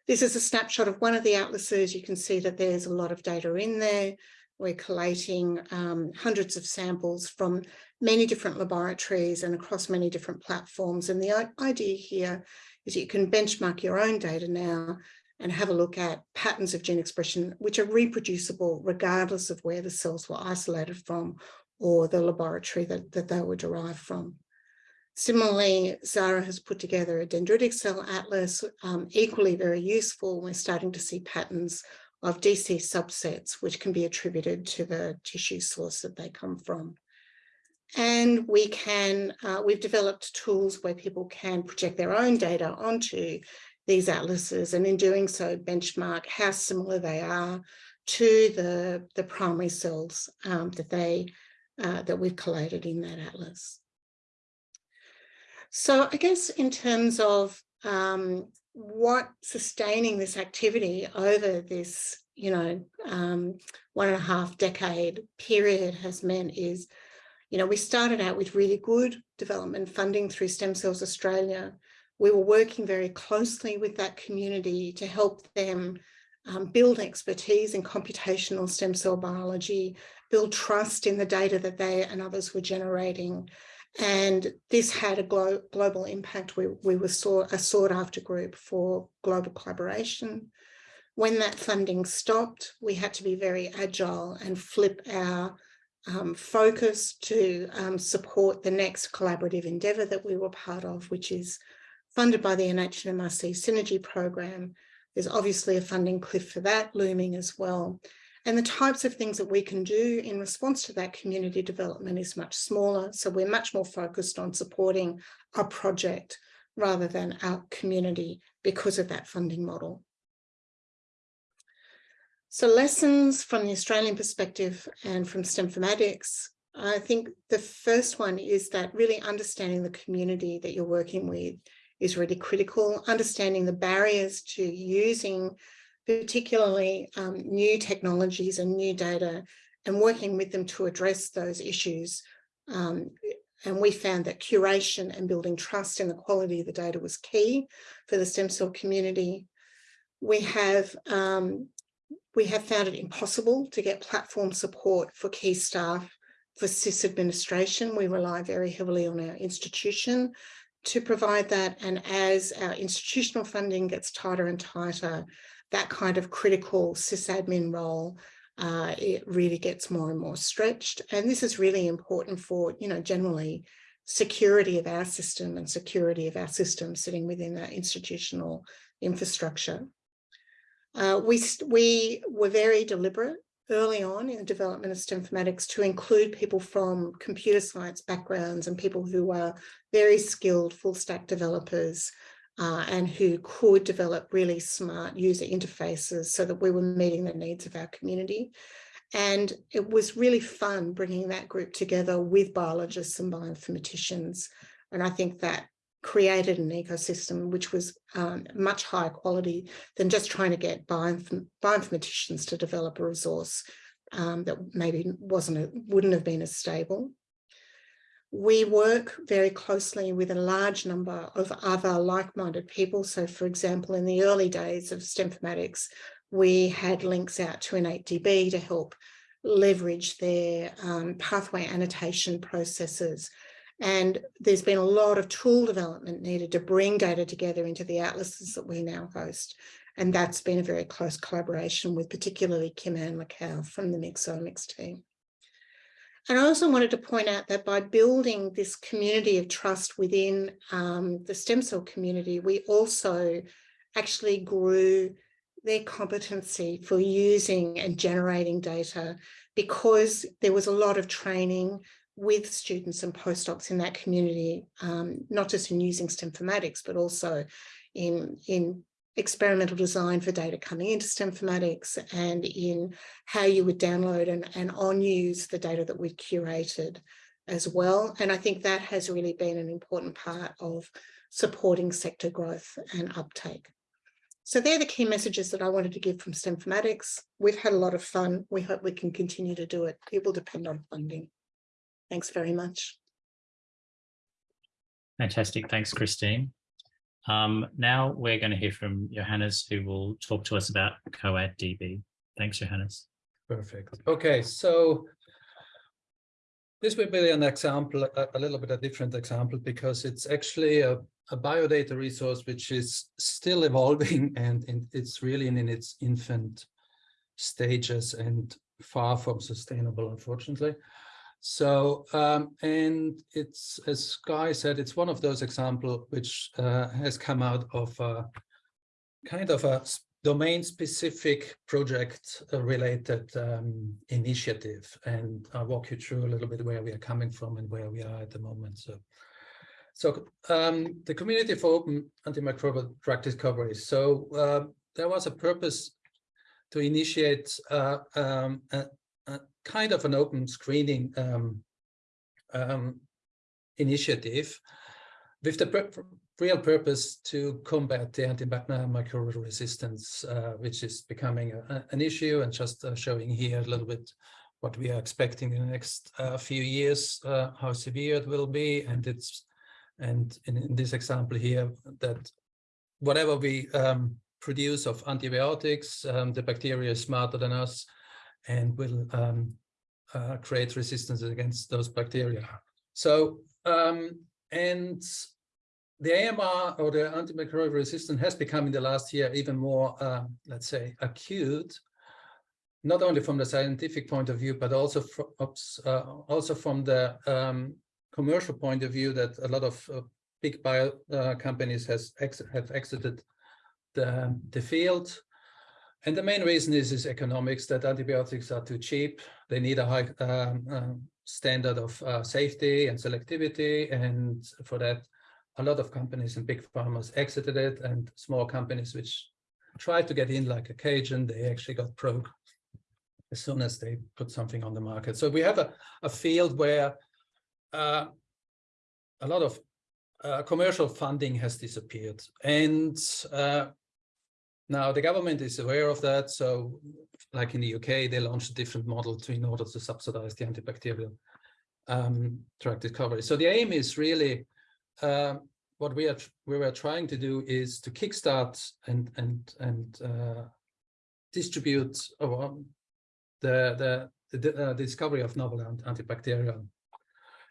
This is a snapshot of one of the atlases. You can see that there's a lot of data in there. We're collating um, hundreds of samples from many different laboratories and across many different platforms. And the idea here is you can benchmark your own data now and have a look at patterns of gene expression which are reproducible regardless of where the cells were isolated from or the laboratory that, that they were derived from. Similarly, Zara has put together a dendritic cell atlas, um, equally very useful. We're starting to see patterns of DC subsets, which can be attributed to the tissue source that they come from. And we can, uh, we've developed tools where people can project their own data onto these atlases and in doing so benchmark how similar they are to the, the primary cells um, that they uh, that we've collated in that atlas. So I guess in terms of um, what sustaining this activity over this, you know, um, one and a half decade period has meant is, you know, we started out with really good development funding through Stem Cells Australia. We were working very closely with that community to help them um, build expertise in computational stem cell biology, build trust in the data that they and others were generating, and this had a glo global impact. We, we were saw a sought after group for global collaboration. When that funding stopped, we had to be very agile and flip our um, focus to um, support the next collaborative endeavour that we were part of, which is funded by the NHMRC Synergy Program. There's obviously a funding cliff for that looming as well. And the types of things that we can do in response to that community development is much smaller. So we're much more focused on supporting our project rather than our community because of that funding model. So lessons from the Australian perspective and from Stemformatics, I think the first one is that really understanding the community that you're working with is really critical, understanding the barriers to using particularly um, new technologies and new data and working with them to address those issues. Um, and we found that curation and building trust in the quality of the data was key for the stem cell community. We have um, we have found it impossible to get platform support for key staff for SIS administration. We rely very heavily on our institution to provide that. And as our institutional funding gets tighter and tighter, that kind of critical sysadmin role, uh, it really gets more and more stretched. And this is really important for, you know, generally security of our system and security of our system sitting within that institutional infrastructure. Uh, we, we were very deliberate early on in the development of Stemformatics to include people from computer science backgrounds and people who are very skilled full stack developers uh, and who could develop really smart user interfaces so that we were meeting the needs of our community. And it was really fun bringing that group together with biologists and bioinformaticians. And I think that created an ecosystem which was um, much higher quality than just trying to get bioinform bioinformaticians to develop a resource um, that maybe wasn't a, wouldn't have been as stable. We work very closely with a large number of other like-minded people. So for example, in the early days of Stemformatics, we had links out to InnateDB to help leverage their um, pathway annotation processes. And there's been a lot of tool development needed to bring data together into the atlases that we now host. And that's been a very close collaboration with particularly Kim-Anh Lê Cao from the mixOmics team. And I also wanted to point out that by building this community of trust within um, the stem cell community, we also actually grew their competency for using and generating data because there was a lot of training with students and postdocs in that community, um, not just in using Stemformatics, but also in, in experimental design for data coming into Stemformatics and in how you would download and, and on use the data that we've curated as well. And I think that has really been an important part of supporting sector growth and uptake. So they're the key messages that I wanted to give from Stemformatics. We've had a lot of fun. We hope we can continue to do it. It will depend on funding. Thanks very much. Fantastic. Thanks, Christine. Um, now we're going to hear from Johannes, who will talk to us about CO-ADD DB. Thanks, Johannes. Perfect. Okay, so this will be an example, a, a little bit a different example, because it's actually a, a biodata resource which is still evolving *laughs* and, and it's really in, in its infant stages and far from sustainable, unfortunately. So, um, and it's, as Guy said, it's one of those examples which uh, has come out of a, kind of a domain specific project uh, related um, initiative. And I'll walk you through a little bit where we are coming from and where we are at the moment. So, so um, the Community for Open Antimicrobial Drug Discovery. So uh, there was a purpose to initiate uh, um, kind of an open screening um, um, initiative with the real purpose to combat the antimicrobial resistance, uh, which is becoming a, an issue and just uh, showing here a little bit what we are expecting in the next uh, few years, uh, how severe it will be. And it's and in, in this example here, that whatever we um, produce of antibiotics, um, the bacteria is smarter than us and will um, uh, create resistance against those bacteria. So, um, and the AMR or the antimicrobial resistance has become in the last year even more, uh, let's say, acute, not only from the scientific point of view, but also from, uh, also from the um, commercial point of view that a lot of uh, big bio uh, companies has ex have exited the, the field. And the main reason is, is economics, that antibiotics are too cheap. They need a high um, uh, standard of uh, safety and selectivity. And for that, a lot of companies and big farmers exited it and small companies which tried to get in like Achaogen, they actually got broke as soon as they put something on the market. So we have a, a field where uh, a lot of uh, commercial funding has disappeared. And uh, now the government is aware of that. So like in the UK, they launched a different model to in order to subsidize the antibacterial um, drug discovery. So the aim is really uh, what we are we were trying to do is to kickstart and and and uh, distribute uh, the the, the uh, discovery of novel antibacterial.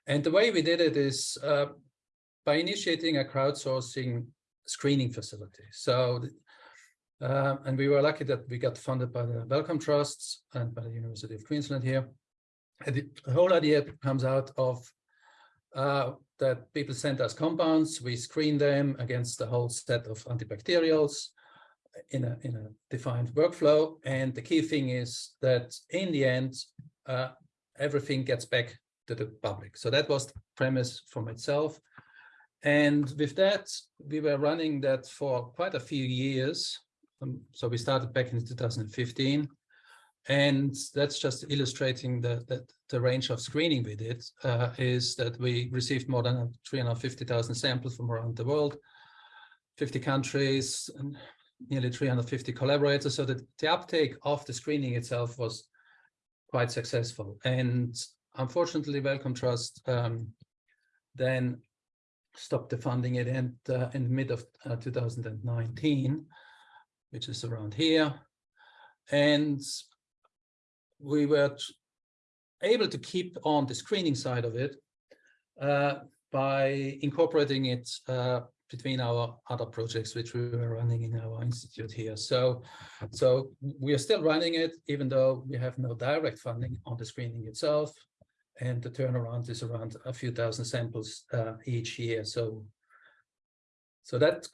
And the way we did it is uh, by initiating a crowdsourcing screening facility. So, uh, and we were lucky that we got funded by the Wellcome Trusts and by the University of Queensland here. And the whole idea comes out of uh, that people send us compounds, we screen them against the whole set of antibacterials in a, in a defined workflow. And the key thing is that in the end, uh, everything gets back to the public. So that was the premise from itself. And with that, we were running that for quite a few years. Um, so we started back in 2015. And that's just illustrating the, the, the range of screening we did, uh, is that we received more than 350,000 samples from around the world, 50 countries, and nearly 350 collaborators. So that the uptake of the screening itself was quite successful. And unfortunately, Wellcome Trust um, then stopped the funding it in, uh, in the mid of uh, 2019, which is around here. And we were able to keep on the screening side of it uh, by incorporating it uh, between our other projects which we were running in our institute here. So, so we are still running it, even though we have no direct funding on the screening itself. And the turnaround is around a few thousand samples uh, each year. So, so that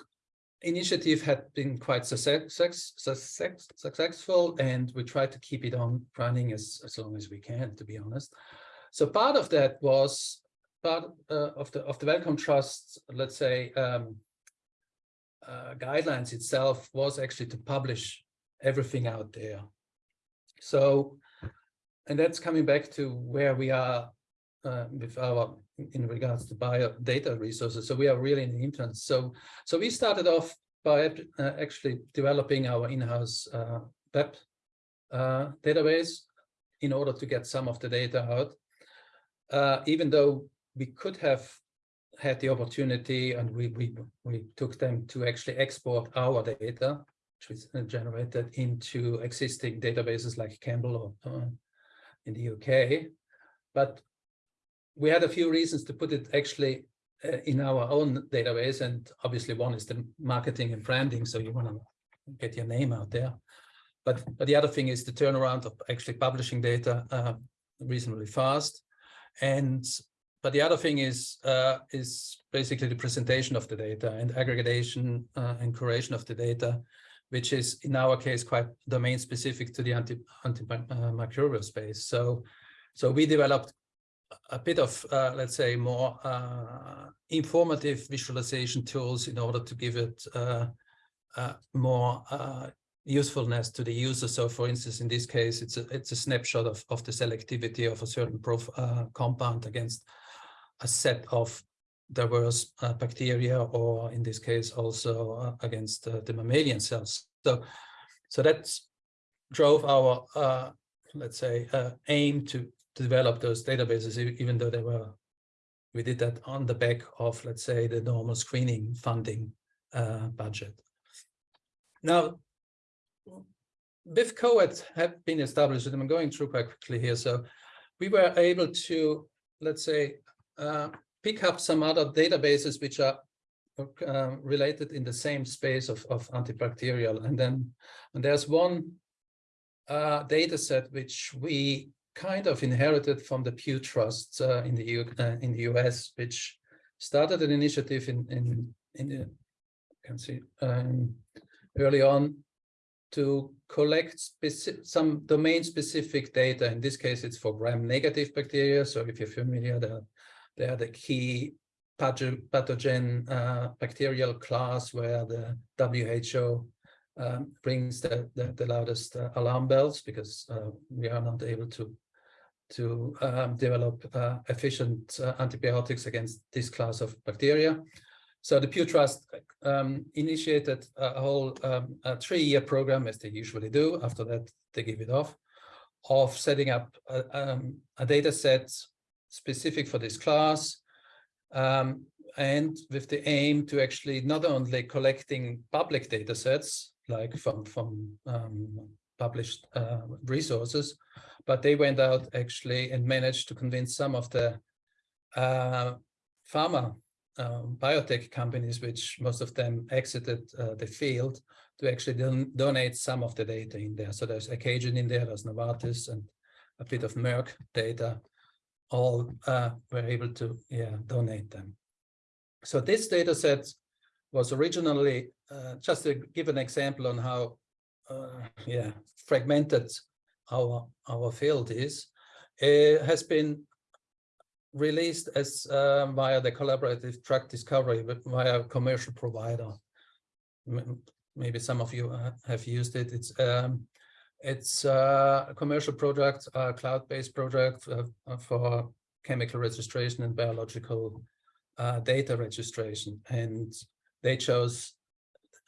initiative had been quite success, success, successful and we tried to keep it on running as, as long as we can, to be honest. So part of that was part uh, of the of the Wellcome Trust, let's say, um, uh, guidelines itself was actually to publish everything out there. So, and that's coming back to where we are uh, with our in regards to bio data resources. So we are really in the infant. So, so we started off by uh, actually developing our in-house uh, web uh, database in order to get some of the data out. Uh, even though we could have had the opportunity and we, we, we took them to actually export our data, which was uh, generated into existing databases like ChEMBL or uh, in the UK. But we had a few reasons to put it actually uh, in our own database. And obviously one is the marketing and branding. So you want to get your name out there. But, but the other thing is the turnaround of actually publishing data uh, reasonably fast. And but the other thing is uh, is basically the presentation of the data and aggregation uh, and curation of the data, which is in our case quite domain specific to the anti antimicrobial uh, space. So so we developed a bit of uh, let's say more uh, informative visualization tools in order to give it uh, more usefulness to the user. So for instance, in this case, it's a, it's a snapshot of, of the selectivity of a certain uh, compound against a set of diverse uh, bacteria, or in this case, also uh, against uh, the mammalian cells. So, so that drove our, uh, let's say, uh, aim to develop those databases, even though they were, we did that on the back of, let's say, the normal screening funding budget. Now, with CO-ADD have been established, and I'm going through quite quickly here. So we were able to, let's say, uh, pick up some other databases which are uh, related in the same space of, of antibacterial. And then and there's one uh, data set which we kind of inherited from the Pew Trust uh, in the U uh, in the US, which started an initiative in in in the, can see um, early on to collect some domain-specific data. In this case, it's for gram-negative bacteria. So if you're familiar, they're, they're the key pathogen uh, bacterial class where the WHO um, brings the, the, the loudest uh, alarm bells because uh, we are not able to to um, develop uh, efficient uh, antibiotics against this class of bacteria. So the Pew Trust um, initiated a whole um, three-year program, as they usually do. After that, they give it off, of setting up a, um, a data set specific for this class, um, and with the aim to actually not only collecting public data sets, like from, from um, published uh, resources, but they went out actually and managed to convince some of the uh, pharma um, biotech companies, which most of them exited uh, the field, to actually don donate some of the data in there. So there's Achaogen in there, there's Novartis, and a bit of Merck data. All uh, were able to yeah donate them. So this data set was originally uh, just to give an example on how yeah fragmented our our field is. It has been released as uh, via the collaborative drug discovery via commercial provider. Maybe some of you uh, have used it. It's um, it's uh, a commercial product, a cloud-based product uh, for chemical registration and biological uh, data registration, and they chose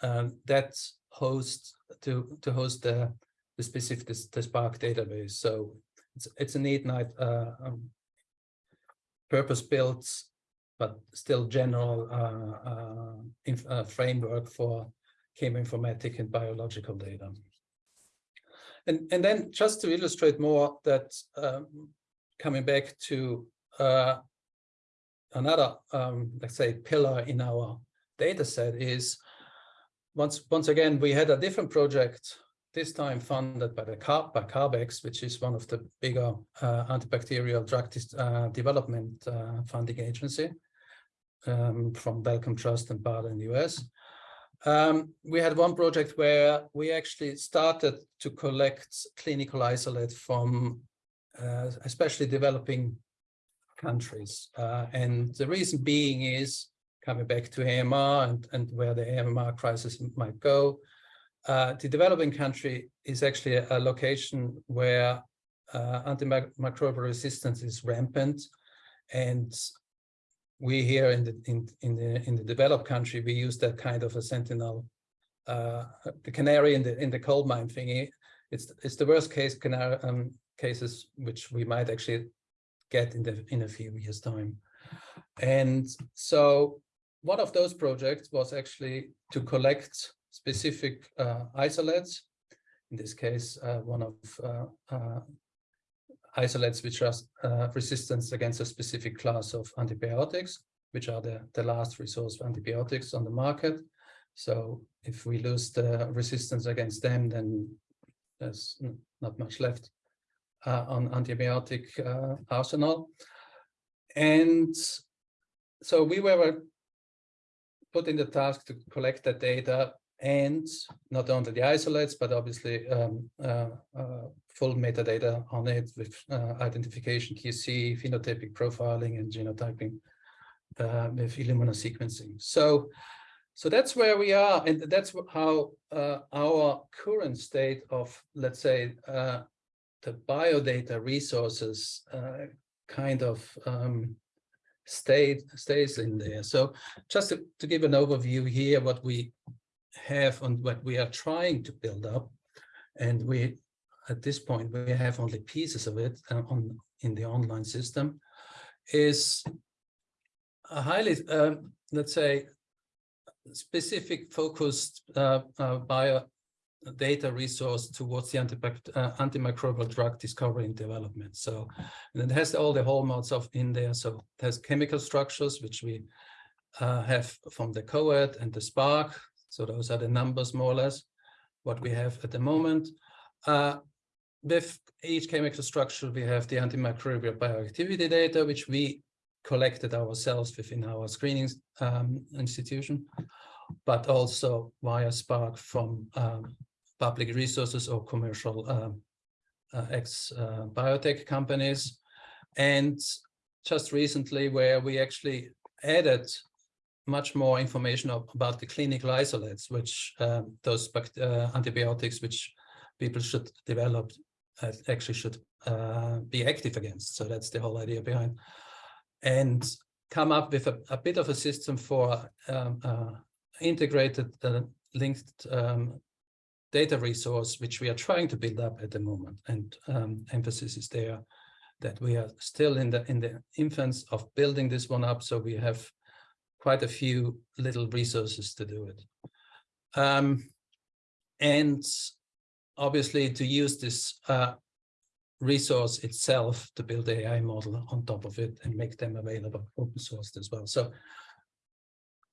um, that hosts to to host the the specific the, the Spark database. So it's it's a neat night uh, um, purpose-built, but still general uh, uh, uh, framework for chemoinformatic and biological data. And, and then just to illustrate more that um, coming back to uh, another, um, let's say, pillar in our data set is once, once again, we had a different project this time funded by the Car by CARB-X, which is one of the bigger uh, antibacterial drug uh, development uh, funding agency um, from Wellcome Trust and BARDA in the US. Um, we had one project where we actually started to collect clinical isolate from uh, especially developing countries. Uh, and the reason being is coming back to AMR and, and where the AMR crisis might go, uh, the developing country is actually a, a location where uh, antimicrobial resistance is rampant, and we here in the in in the in the developed country we use that kind of a sentinel uh, the canary in the in the coal mine thingy. It's it's the worst case canary um, cases which we might actually get in the in a few years time. And so one of those projects was actually to collect specific uh, isolates. In this case, uh, one of uh, uh isolates which are uh, resistance against a specific class of antibiotics, which are the, the last resource of antibiotics on the market. So if we lose the resistance against them, then there's not much left uh, on antibiotic uh, arsenal. And so we were put in the task to collect that data and not only the isolates, but obviously um, uh, uh, full metadata on it with uh, identification, QC, phenotypic profiling, and genotyping uh, with Illumina sequencing. So, so that's where we are, and that's how uh, our current state of, let's say, uh, the biodata resources kind of um, stayed stays in there. So just to, to give an overview here, what we have and what we are trying to build up. And we, at this point, we have only pieces of it uh, on in the online system, is a highly, uh, let's say, specific focused uh, uh, bio data resource towards the uh, antimicrobial drug discovery and development. So and it has all the hallmarks of in there. So it has chemical structures, which we uh, have from the CO-ADD and the SPARK, so those are the numbers more or less, what we have at the moment. Uh, with each chemical structure, we have the antimicrobial bioactivity data, which we collected ourselves within our screening um, institution, but also via Spark from um, public resources or commercial um, uh, ex-biotech uh, companies. And just recently where we actually added much more information about the clinical isolates, which um, those uh, antibiotics which people should develop uh, actually should uh, be active against. So that's the whole idea behind. And come up with a, a bit of a system for um, uh, integrated uh, linked um, data resource, which we are trying to build up at the moment. And um, emphasis is there that we are still in the in the infants of building this one up. So we have quite a few little resources to do it. Um, and obviously to use this uh, resource itself to build the AI model on top of it and make them available open sourced as well. So,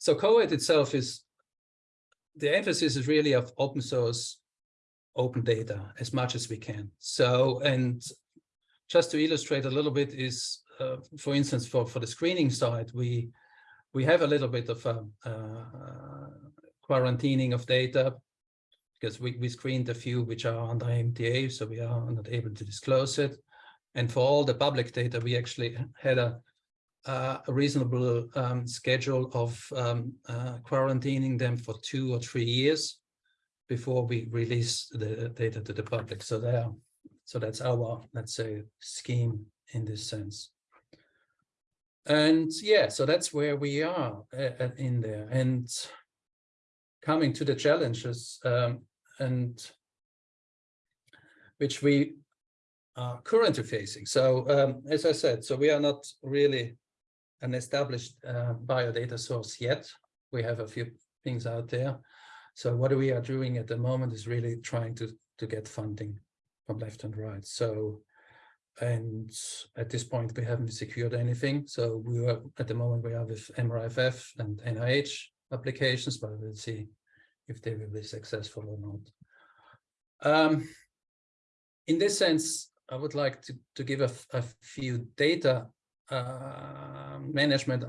so CO-ADD itself is, the emphasis is really of open source, open data as much as we can. So, and just to illustrate a little bit is, uh, for instance, for, for the screening side, we we have a little bit of a, uh, quarantining of data because we, we screened a few which are under MTA, so we are not able to disclose it. And for all the public data, we actually had a, uh, a reasonable um, schedule of um, uh, quarantining them for two or three years before we release the data to the public. So there, so that's our, let's say, scheme in this sense. And yeah so that's where we are uh, in there. And coming to the challenges um, and which we are currently facing. So um, as i said so we are not really an established uh, biodata source yet. We have a few things out there. So what we are doing at the moment is really trying to to get funding from left and right. So and at this point we haven't secured anything. So we are at the moment we are with MRFF and NIH applications but we'll see if they will be successful or not. Um, in this sense I would like to, to give a, a few data uh, management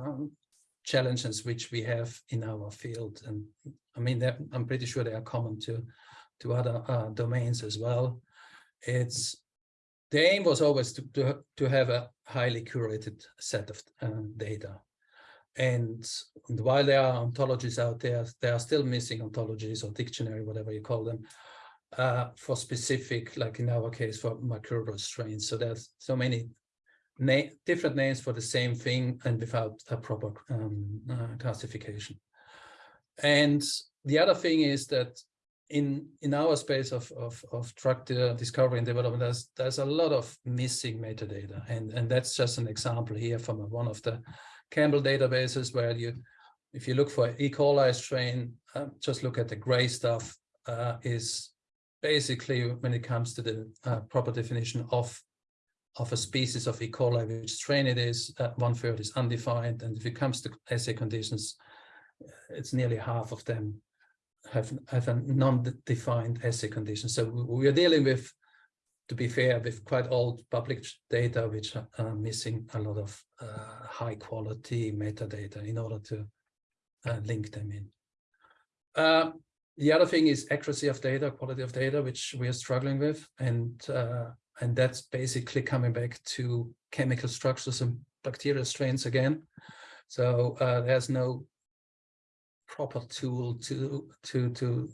challenges which we have in our field and I mean I'm pretty sure they are common to to other uh, domains as well it's the aim was always to, to, to have a highly curated set of uh, data. And, and, while there are ontologies out there, there are still missing ontologies or dictionary, whatever you call them, uh, for specific, like in our case, for microbial strains. So there's so many na different names for the same thing and without a proper um, uh, classification. And the other thing is that in in our space of of, of drug discovery and development, there's there's a lot of missing metadata, and and that's just an example here from one of the ChEMBL databases where you, if you look for E. coli strain, uh, just look at the gray stuff uh, is basically when it comes to the uh, proper definition of of a species of E. coli, which strain it is, uh, one third is undefined. And if it comes to assay conditions, it's nearly half of them have, have a non-defined assay condition. So we are dealing with, to be fair, with quite old public data, which are missing a lot of uh, high quality metadata in order to uh, link them in. Uh, the other thing is accuracy of data, quality of data, which we are struggling with. And uh, and that's basically coming back to chemical structures and bacterial strains again. So uh, there's no proper tool to to to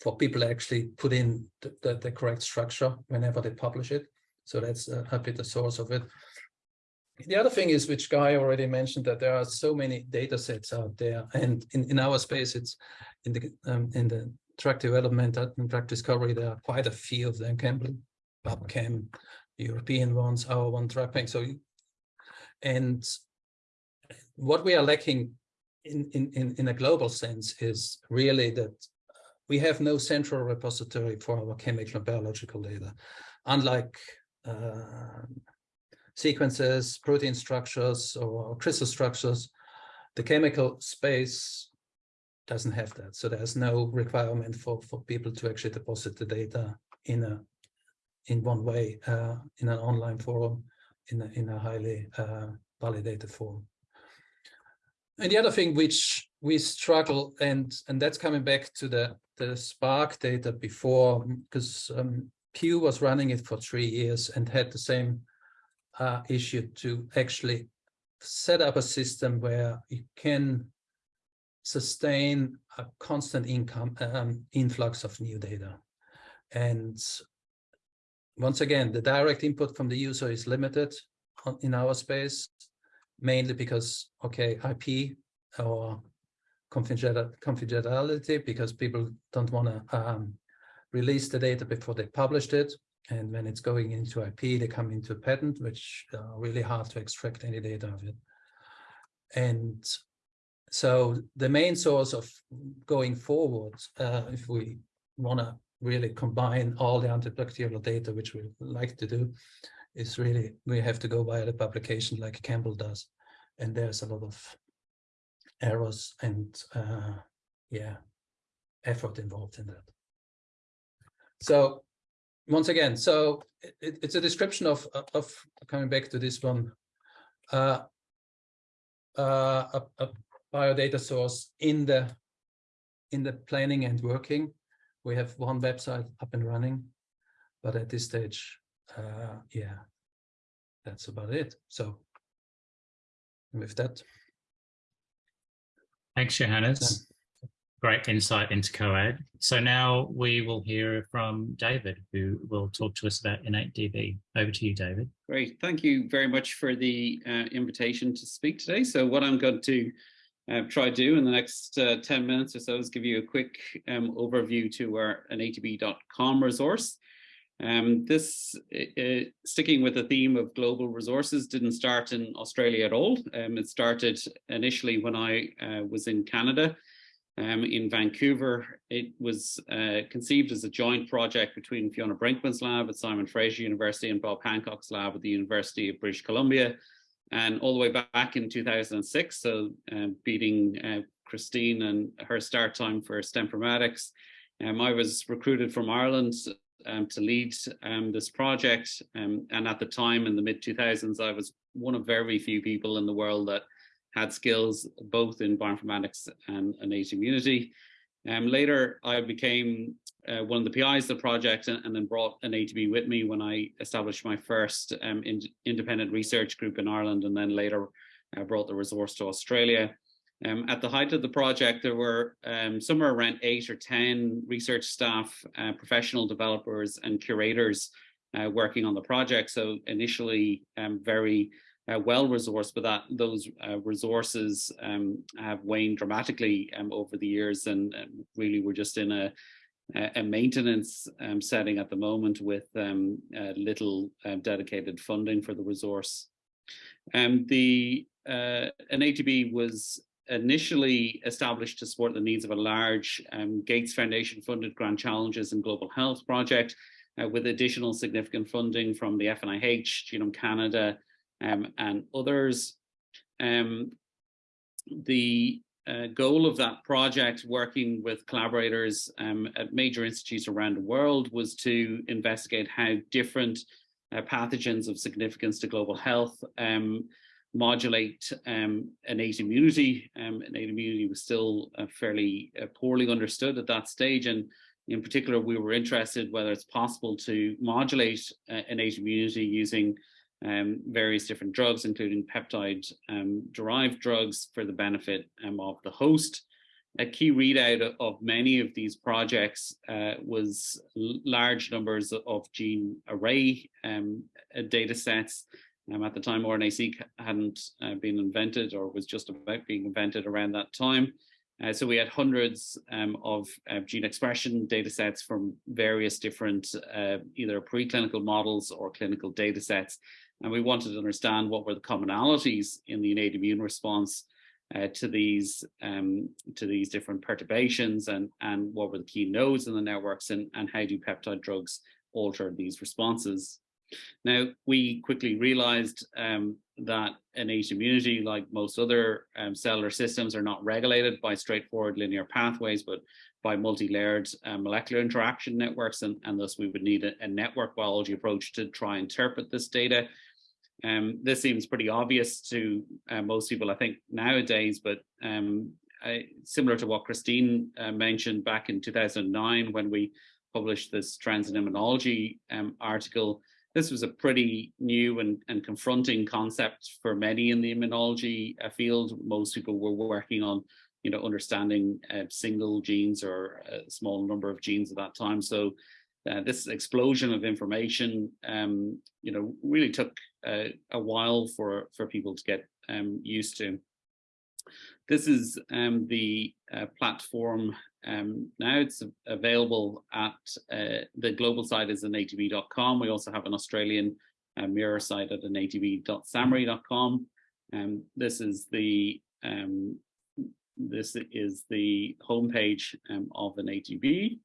for people to actually put in the, the, the correct structure whenever they publish it. So that's a, a bit the source of it. The other thing is, which Guy already mentioned, that there are so many data sets out there, and in, in our space, it's in the um, in the drug development and drug discovery, there are quite a few of them. ChEMBL PubChem, European ones, our one trapping. So, and what we are lacking in, in, in a global sense is really that we have no central repository for our chemical and biological data. Unlike uh, sequences, protein structures, or crystal structures, the chemical space doesn't have that. So there's no requirement for, for people to actually deposit the data in a in one way uh, in an online forum in a, in a highly uh, validated form. And the other thing which we struggle and and that's coming back to the the Spark data before because um, Pew was running it for three years and had the same uh, issue to actually set up a system where you can sustain a constant income um, influx of new data and once again, the direct input from the user is limited in our space, mainly because, okay, IP or confidentiality, because people don't want to um, release the data before they published it. And when it's going into IP, they come into a patent, which are really hard to extract any data of it. And so the main source of going forward, uh, if we want to really combine all the antibacterial data, which we like to do, is really, we have to go via the publication like ChEMBL does. And there's a lot of errors and uh, yeah, effort involved in that. So once again, so it, it's a description of, of coming back to this one, uh, uh, a, a biodata source in the in the planning and working we have one website up and running, but at this stage, uh, yeah, that's about it. So with that. Thanks, Johannes. Great insight into CO-ADD. So now we will hear from David, who will talk to us about InnateDB. Over to you, David. Great. Thank you very much for the uh, invitation to speak today. So what I'm going to uh, try to do in the next uh, 10 minutes or so is give you a quick um, overview to our innatedb.com resource. Um, this, uh, sticking with the theme of global resources, didn't start in Australia at all. Um, it started initially when I uh, was in Canada, um, in Vancouver. It was uh, conceived as a joint project between Fiona Brinkman's lab at Simon Fraser University and Bob Hancock's lab at the University of British Columbia and all the way back in 2006, so uh, beating uh, Christine and her start time for Stemformatics. Um, I was recruited from Ireland um, to lead um, this project. Um, and at the time in the mid 2000s, I was one of very few people in the world that had skills both in bioinformatics and innate immunity. Um, later, I became uh, one of the PIs of the project and, and, then brought InnateDB with me when I established my first um, in, independent research group in Ireland and then later uh, brought the resource to Australia. Um, at the height of the project, there were um, somewhere around eight or 10 research staff, uh, professional developers and curators uh, working on the project. So initially um, very uh, well resourced, but that those uh, resources um, have waned dramatically um, over the years, and, and, really we're just in a a maintenance um, setting at the moment with um, uh, little um, dedicated funding for the resource. Um, the uh, InnateDB was initially established to support the needs of a large um, Gates Foundation funded Grand Challenges in Global Health project uh, with additional significant funding from the FNIH, Genome Canada um, and others. Um, the uh, goal of that project, working with collaborators um, at major institutes around the world, was to investigate how different uh, pathogens of significance to global health um, modulate um, innate immunity. Um, innate immunity was still uh, fairly uh, poorly understood at that stage. And in particular, we were interested whether it's possible to modulate uh, innate immunity using um, various different drugs, including peptide um, derived drugs for the benefit um, of the host. A key readout of many of these projects uh, was large numbers of gene array um, uh, data sets um, at the time, RNA-seq hadn't uh, been invented or was just about being invented around that time. Uh, so we had hundreds um, of uh, gene expression data sets from various different uh, either preclinical models or clinical data sets. And we wanted to understand what were the commonalities in the innate immune response uh, to these um, to these different perturbations and, and what were the key nodes in the networks and, and how do peptide drugs alter these responses. Now, we quickly realized um, that innate immunity, like most other um, cellular systems, are not regulated by straightforward linear pathways, but by multi-layered uh, molecular interaction networks, and, and thus we would need a, a, network biology approach to try and interpret this data. Um, this seems pretty obvious to uh, most people, I think, nowadays, but um, I, similar to what Christine uh, mentioned back in 2009 when we published this trends in immunology um, article, this was a pretty new and, and confronting concept for many in the immunology uh, field. Most people were working on, you know, understanding uh, single genes or a small number of genes at that time. So uh, this explosion of information, um, you know, really took uh, a while for for people to get um, used to. This is um, the uh, platform um, now. It's available at uh, the global site is innatedb.com. We also have an Australian uh, mirror site at innatedb.sahmri.com. Um, this is the um, this is the homepage um, of InnateDB,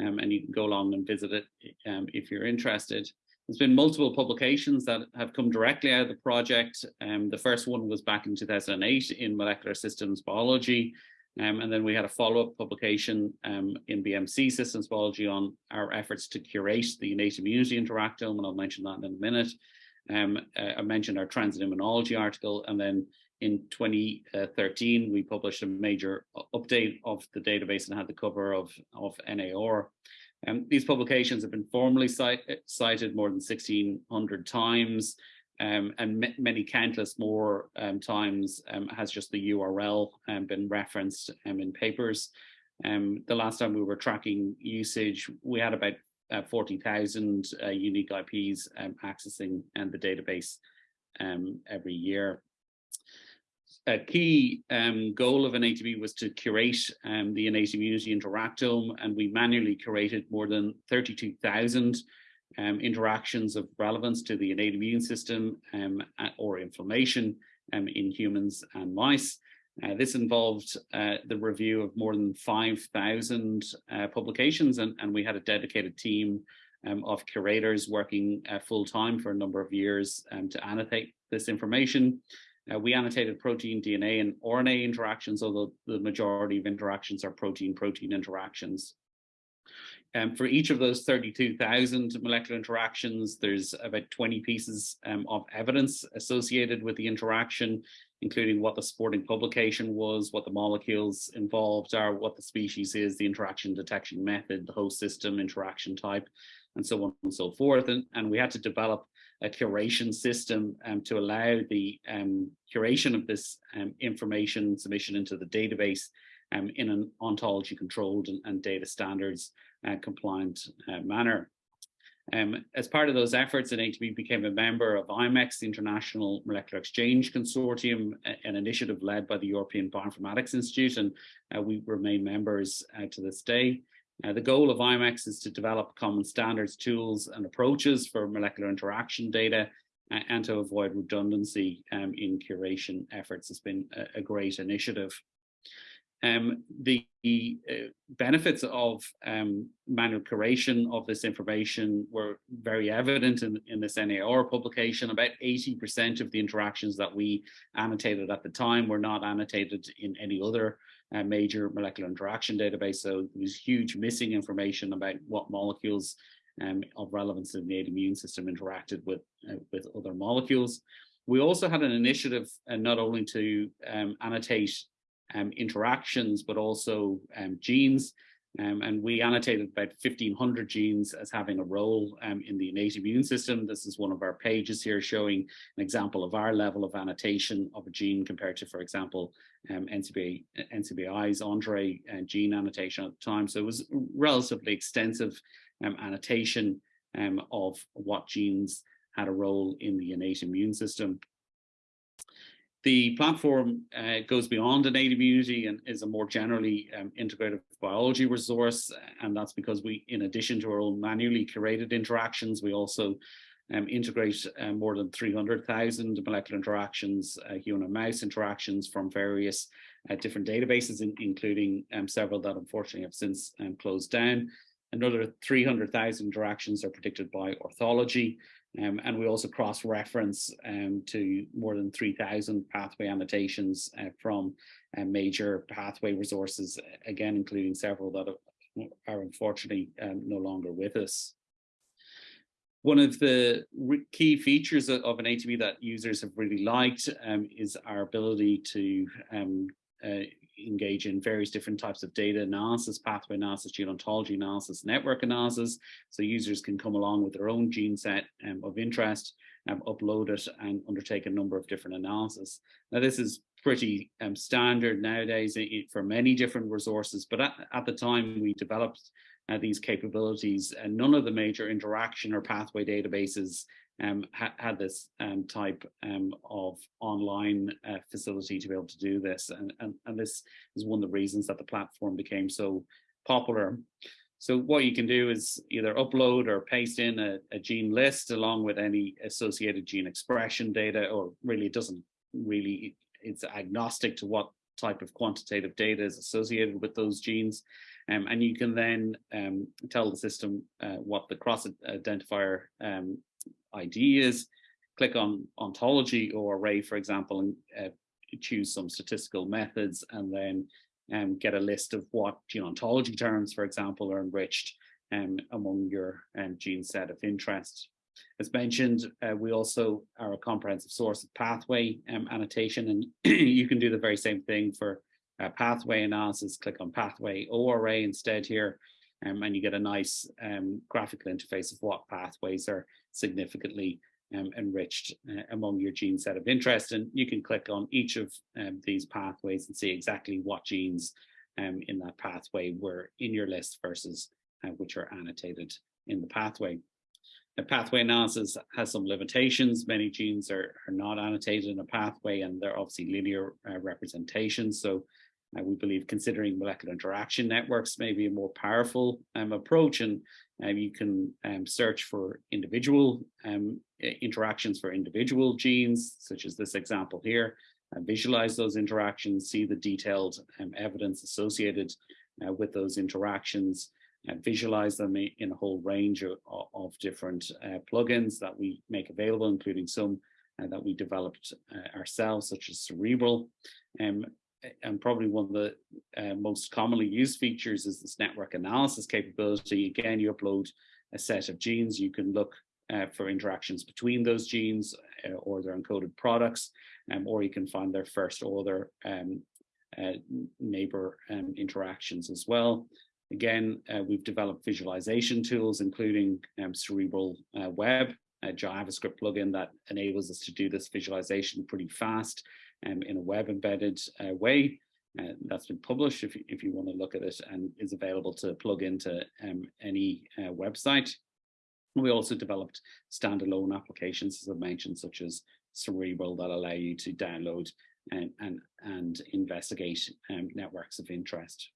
um, and you can go along and visit it um, if you're interested. There's been multiple publications that have come directly out of the project. Um, the first one was back in 2008 in molecular systems biology. Um, and then we had a follow-up publication um, in BMC systems biology on our efforts to curate the innate immunity interactome, and I'll mention that in a minute. Um, uh, I mentioned our trends in immunology article, and then in 2013, we published a major update of the database and had the cover of, of NAR. Um, these publications have been formally cite, cited more than 1600 times um, and many countless more um, times um, has just the URL um, been referenced um, in papers. The last time we were tracking usage, we had about uh, 40,000 uh, unique IPs accessing and the database every year a key um, goal of InnateDB was to curate um, the innate immunity interactome, and we manually curated more than 32,000 um, interactions of relevance to the innate immune system um, or inflammation um, in humans and mice. Uh, this involved uh, the review of more than 5,000 uh, publications, and, and, we had a dedicated team um, of curators working uh, full-time for a number of years to annotate this information. Uh, we annotated protein, DNA, and RNA interactions, although the majority of interactions are protein-protein interactions. Um, for each of those 32,000 molecular interactions, there's about 20 pieces um, of evidence associated with the interaction, including what the supporting publication was, what the molecules involved are, what the species is, the interaction detection method, the host system, interaction type, and so on and so forth. And, and we had to develop a curation system um, to allow the um, curation of this um, information submission into the database um, in an ontology controlled and, and data standards compliant uh, manner. Um, as part of those efforts, InnateDB became a member of IMEX, the International Molecular Exchange Consortium, an initiative led by the European Bioinformatics Institute, and uh, we remain members uh, to this day. Uh, the goal of IMEX is to develop common standards, tools, and approaches for molecular interaction data uh, and to avoid redundancy um, in curation efforts. It's been a, a great initiative. Um, the uh, benefits of um, manual curation of this information were very evident in, in this NAR publication. About 80% of the interactions that we annotated at the time were not annotated in any other uh, major molecular interaction database. So there was huge missing information about what molecules um, of relevance in the immune system interacted with, uh, with other molecules. We also had an initiative uh, not only to um, annotate um, interactions, but also um, genes. Um, and we annotated about 1500 genes as having a role um, in the innate immune system. This is one of our pages here showing an example of our level of annotation of a gene compared to, for example, um, NCBI, NCBI's Entrez uh, gene annotation at the time. So it was relatively extensive um, annotation of what genes had a role in the innate immune system. The platform uh, goes beyond innate immunity and is a more generally um, integrative biology resource. And that's because we, in addition to our own manually curated interactions, we also um, integrate uh, more than 300,000 molecular interactions, uh, human and mouse interactions from various uh, different databases, in, including um, several that unfortunately have since um, closed down. Another 300,000 interactions are predicted by orthology. Um, and we also cross-reference um, to more than 3,000 pathway annotations uh, from uh, major pathway resources, again, including several that are unfortunately um, no longer with us. One of the key features of, of InnateDB that users have really liked um, is our ability to um, uh, engage in various different types of data analysis, pathway analysis, gene ontology analysis, network analysis. So users can come along with their own gene set um, of interest, um, upload it and undertake a number of different analysis. Now this is pretty um, standard nowadays for many different resources, but at, at the time we developed uh, these capabilities and none of the major interaction or pathway databases um, ha had this um, type um, of online uh, facility to be able to do this. And, and, and this is one of the reasons that the platform became so popular. So what you can do is either upload or paste in a, a gene list along with any associated gene expression data, or really it doesn't really, it's agnostic to what type of quantitative data is associated with those genes. Um, and you can then um, tell the system uh, what the cross identifier um, ID is, click on ontology ORA, for example, and uh, choose some statistical methods and then um, get a list of what gene ontology terms, for example, are enriched um, among your um, gene set of interest. As mentioned, uh, we also are a comprehensive source of pathway um, annotation, and *clears throat* you can do the very same thing for uh, pathway analysis. Click on pathway ORA instead here, um, and you get a nice um, graphical interface of what pathways are significantly um, enriched uh, among your gene set of interest. And you can click on each of um, these pathways and see exactly what genes um, in that pathway were in your list versus uh, which are annotated in the pathway. The pathway analysis has some limitations. Many genes are, are not annotated in a pathway and they're obviously linear uh, representations. So uh, we believe considering molecular interaction networks may be a more powerful um, approach and um, you can um, search for individual um, interactions for individual genes, such as this example here, uh, visualize those interactions, see the detailed um, evidence associated uh, with those interactions, and visualize them in a whole range of, of different uh, plugins that we make available, including some uh, that we developed uh, ourselves, such as Cerebral. Um, and probably one of the uh, most commonly used features is this network analysis capability. Again, you upload a set of genes, you can look uh, for interactions between those genes uh, or their encoded products, um, or you can find their first order um, uh, neighbor um, interactions as well. Again, uh, we've developed visualization tools, including um, Cerebral uh, Web, a JavaScript plugin that enables us to do this visualization pretty fast um, in a web embedded uh, way. Uh, that's been published if, if you want to look at it and is available to plug into um, any uh, website. We also developed standalone applications, as I mentioned, such as Cerebral that allow you to download and, and, and investigate um, networks of interest.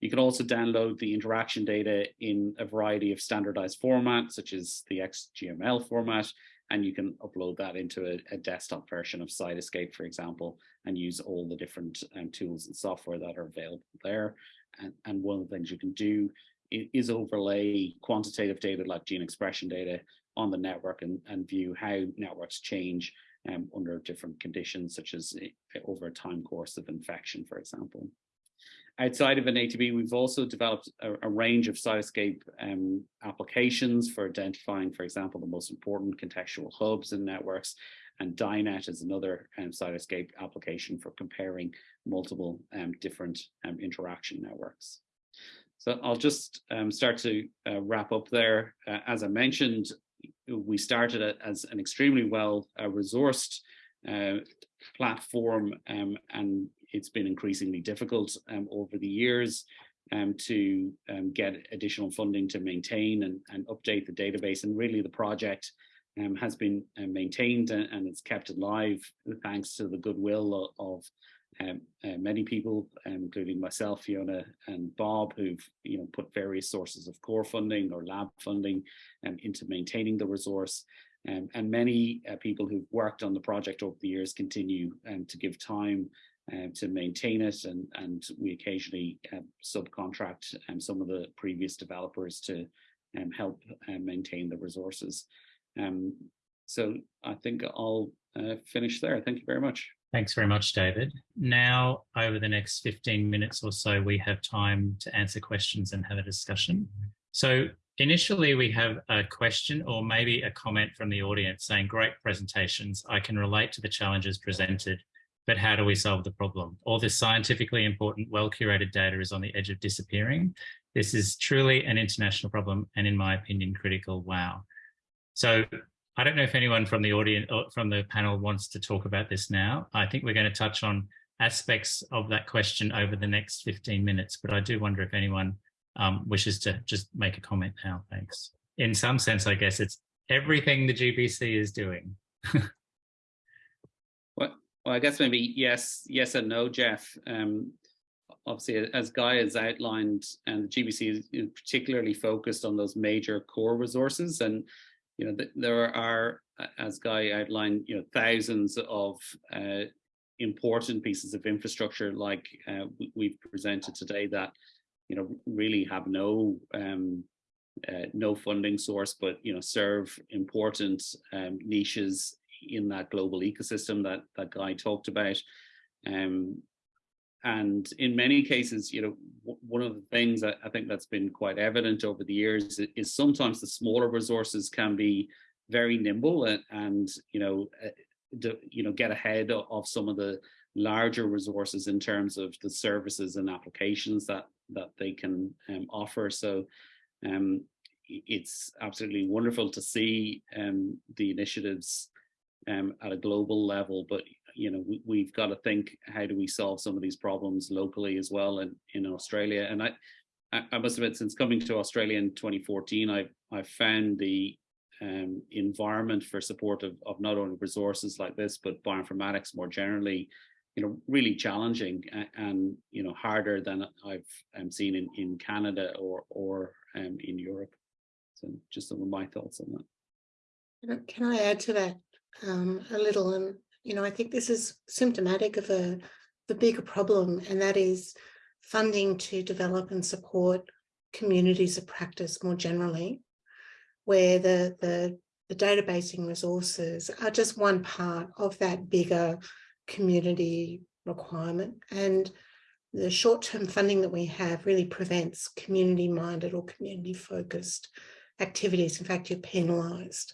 You can also download the interaction data in a variety of standardized formats, such as the XGMML format, and you can upload that into a, a desktop version of Cytoscape, for example, and use all the different um, tools and software that are available there. And, and one of the things you can do is overlay quantitative data like gene expression data on the network and, and view how networks change um, under different conditions, such as eh, over a time course of infection, for example. Outside of InnateDB, we've also developed a, a range of Cytoscape um, applications for identifying, for example, the most important contextual hubs and networks. And DyNet is another um, Cytoscape application for comparing multiple um, different um, interaction networks. So I'll just um, start to uh, wrap up there. Uh, as I mentioned, we started as an extremely well uh, resourced uh, platform um, and it's been increasingly difficult um, over the years um, to um, get additional funding to maintain and, and, update the database. And really the project um, has been uh, maintained and, and, it's kept alive thanks to the goodwill of, of um, uh, many people, including myself, Fiona and Bob, who've you know put various sources of core funding or lab funding into maintaining the resource. Um, and many uh, people who've worked on the project over the years continue um, to give time uh, to maintain it and, and we occasionally uh, subcontract um, some of the previous developers to um, help uh, maintain the resources. Um, so I think I'll uh, finish there. Thank you very much. Thanks very much, David. Now, over the next 15 minutes or so, we have time to answer questions and have a discussion. So initially we have a question or maybe a comment from the audience saying, great presentations. I can relate to the challenges presented but how do we solve the problem? All this scientifically important, well-curated data is on the edge of disappearing. This is truly an international problem and in my opinion, critical. Wow. So I don't know if anyone from the audience or from the panel wants to talk about this now. I think we're going to touch on aspects of that question over the next 15 minutes, but I do wonder if anyone um, wishes to just make a comment now. Thanks. In some sense, I guess it's everything the GBC is doing. *laughs* Well, I guess maybe yes, yes and no, Jeff. Um, obviously, as Guy has outlined, and the GBC is particularly focused on those major core resources, and you know th there are, as Guy outlined, you know thousands of uh, important pieces of infrastructure like uh, we've presented today that you know really have no um, uh, no funding source, but you know serve important um, niches in that global ecosystem that that guy talked about. Um, and in many cases, you know, one of the things I think that's been quite evident over the years is sometimes the smaller resources can be very nimble and, and you know, uh, you know, get ahead of some of the larger resources in terms of the services and applications that that they can um, offer. So um, it's absolutely wonderful to see um, the initiatives um, at a global level, but you know we, we've got to think how do we solve some of these problems locally as well in, in Australia. And I, I must admit, since coming to Australia in 2014, I've I've found the um, environment for support of, of not only resources like this, but bioinformatics more generally, you know, really challenging and, and you know harder than I've um, seen in in Canada or or um, in Europe. So just some of my thoughts on that. Can I add to that? Um, a little. And, you know, I think this is symptomatic of a the bigger problem, and that is funding to develop and support communities of practice more generally, where the, the, the databasing resources are just one part of that bigger community requirement. And the short-term funding that we have really prevents community-minded or community-focused activities. In fact, you're penalised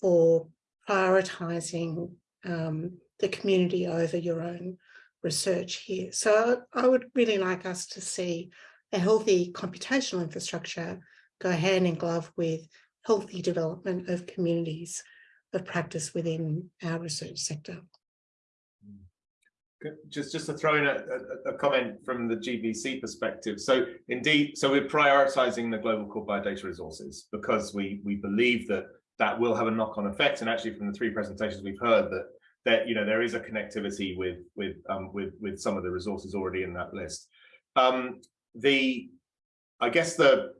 for prioritising um, the community over your own research here. So I would really like us to see a healthy computational infrastructure go hand in glove with healthy development of communities of practice within our research sector. Just, just to throw in a, a, a, comment from the GBC perspective. So indeed, so we're prioritizing the global core biodata resources because we we believe that that will have a knock-on effect. And actually, from the three presentations we've heard, that that you know there is a connectivity with with um, with with some of the resources already in that list. Um, the, I guess the,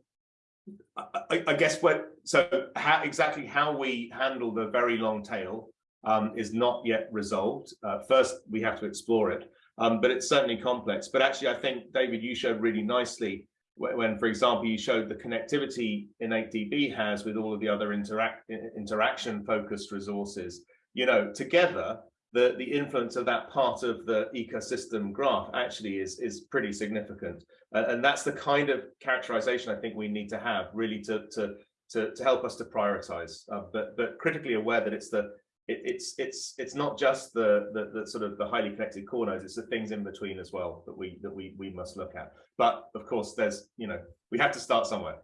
I, I guess what so how exactly how we handle the very long tail um, is not yet resolved. Uh, first, we have to explore it, um, but it's certainly complex. But actually, I think, David, you showed really nicely when, for example, you showed the connectivity InnateDB has with all of the other interact interaction-focused resources. You know, together, the, the influence of that part of the ecosystem graph actually is, is pretty significant. Uh, and that's the kind of characterization I think we need to have really to, to, to, to help us to prioritize, uh, but, but critically aware that it's the it, it's it's it's not just the, the, the sort of the highly connected core nodes it's the things in between as well that we that we we must look at. But of course there's you know we have to start somewhere.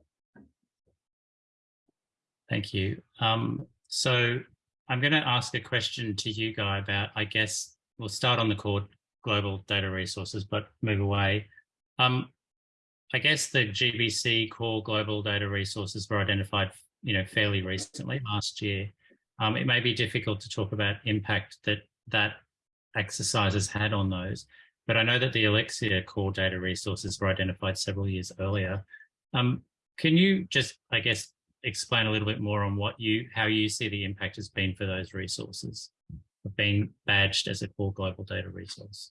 Thank you. Um, so i'm going to ask a question to you guy about i guess we'll start on the core global data resources but move away. Um, i guess the gbc core global data resources were identified you know fairly recently last year um, it may be difficult to talk about impact that that exercise has had on those, but I know that the Elixir core data resources were identified several years earlier. Um, can you just, I guess, explain a little bit more on what you, how you see the impact has been for those resources of being badged as a core global data resource?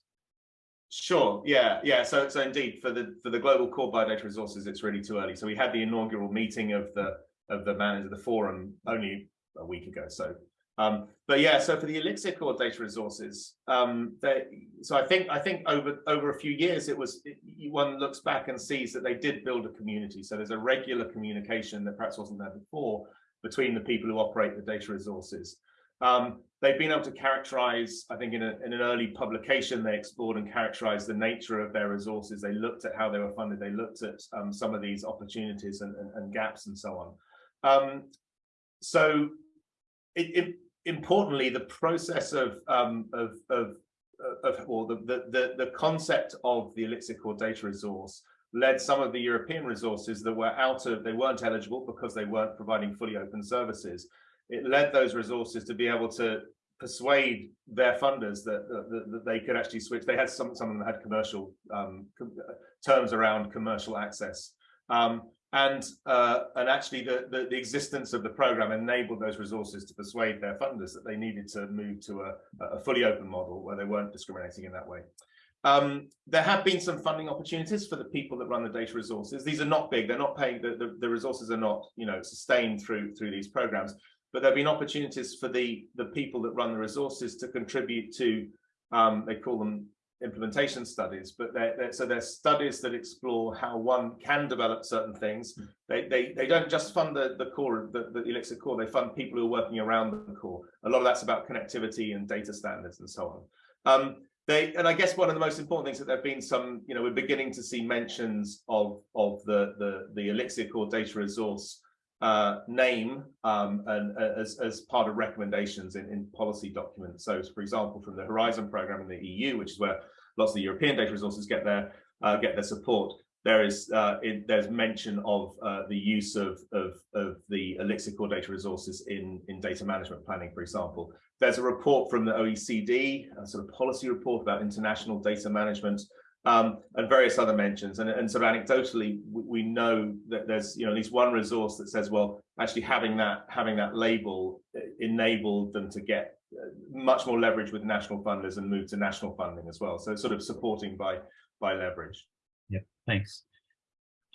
Sure. Yeah. Yeah. So, so indeed, for the for the global core biodata resources, it's really too early. So we had the inaugural meeting of the of the managers of the forum only a week ago. So, um, but yeah, so for the Elixir core data resources, um, they, so I think I think over over a few years, it was it, one looks back and sees that they did build a community. So there's a regular communication that perhaps wasn't there before between the people who operate the data resources. Um, they've been able to characterize, I think in, a, in, an early publication, they explored and characterized the nature of their resources. They looked at how they were funded. They looked at um, some of these opportunities and, and, and gaps and so on. Um, so it, it, importantly, the process of um, of of of or the, the the concept of the Elixir core data resource led some of the European resources that were out of they weren't eligible because they weren't providing fully open services. It led those resources to be able to persuade their funders that, that, that they could actually switch. They had some some of them had commercial um, terms around commercial access. Um, and uh, and actually the, the, the existence of the program enabled those resources to persuade their funders that they needed to move to a, a fully open model where they weren't discriminating in that way. Um, there have been some funding opportunities for the people that run the data resources. These are not big; they're not paying. The, the, the resources are not, you know, sustained through through these programs. But there have been opportunities for the the people that run the resources to contribute to. Um, they call them implementation studies, but they're, they're, so they're studies that explore how one can develop certain things. Hmm. They they, they don't just fund the, the core, the, the Elixir core, they fund people who are working around the core. A lot of that's about connectivity and data standards and so on. Um, they and I guess one of the most important things that there've been some, you know, we're beginning to see mentions of of the the the Elixir core data resource uh, name um, and as, as part of recommendations in, in policy documents. So, for example, from the Horizon program in the EU, which is where lots of the European data resources get their uh, get their support, there is uh, it, there's mention of uh, the use of, of, of the Elixir core data resources in in data management planning, for example. There's a report from the OECD, a sort of policy report about international data management um, and various other mentions. And, and sort of anecdotally, we, know that there's you know at least one resource that says, well, actually having that having that label uh, enabled them to get uh, much more leverage with national funders and move to national funding as well. So sort of supporting by by leverage. Yeah, thanks.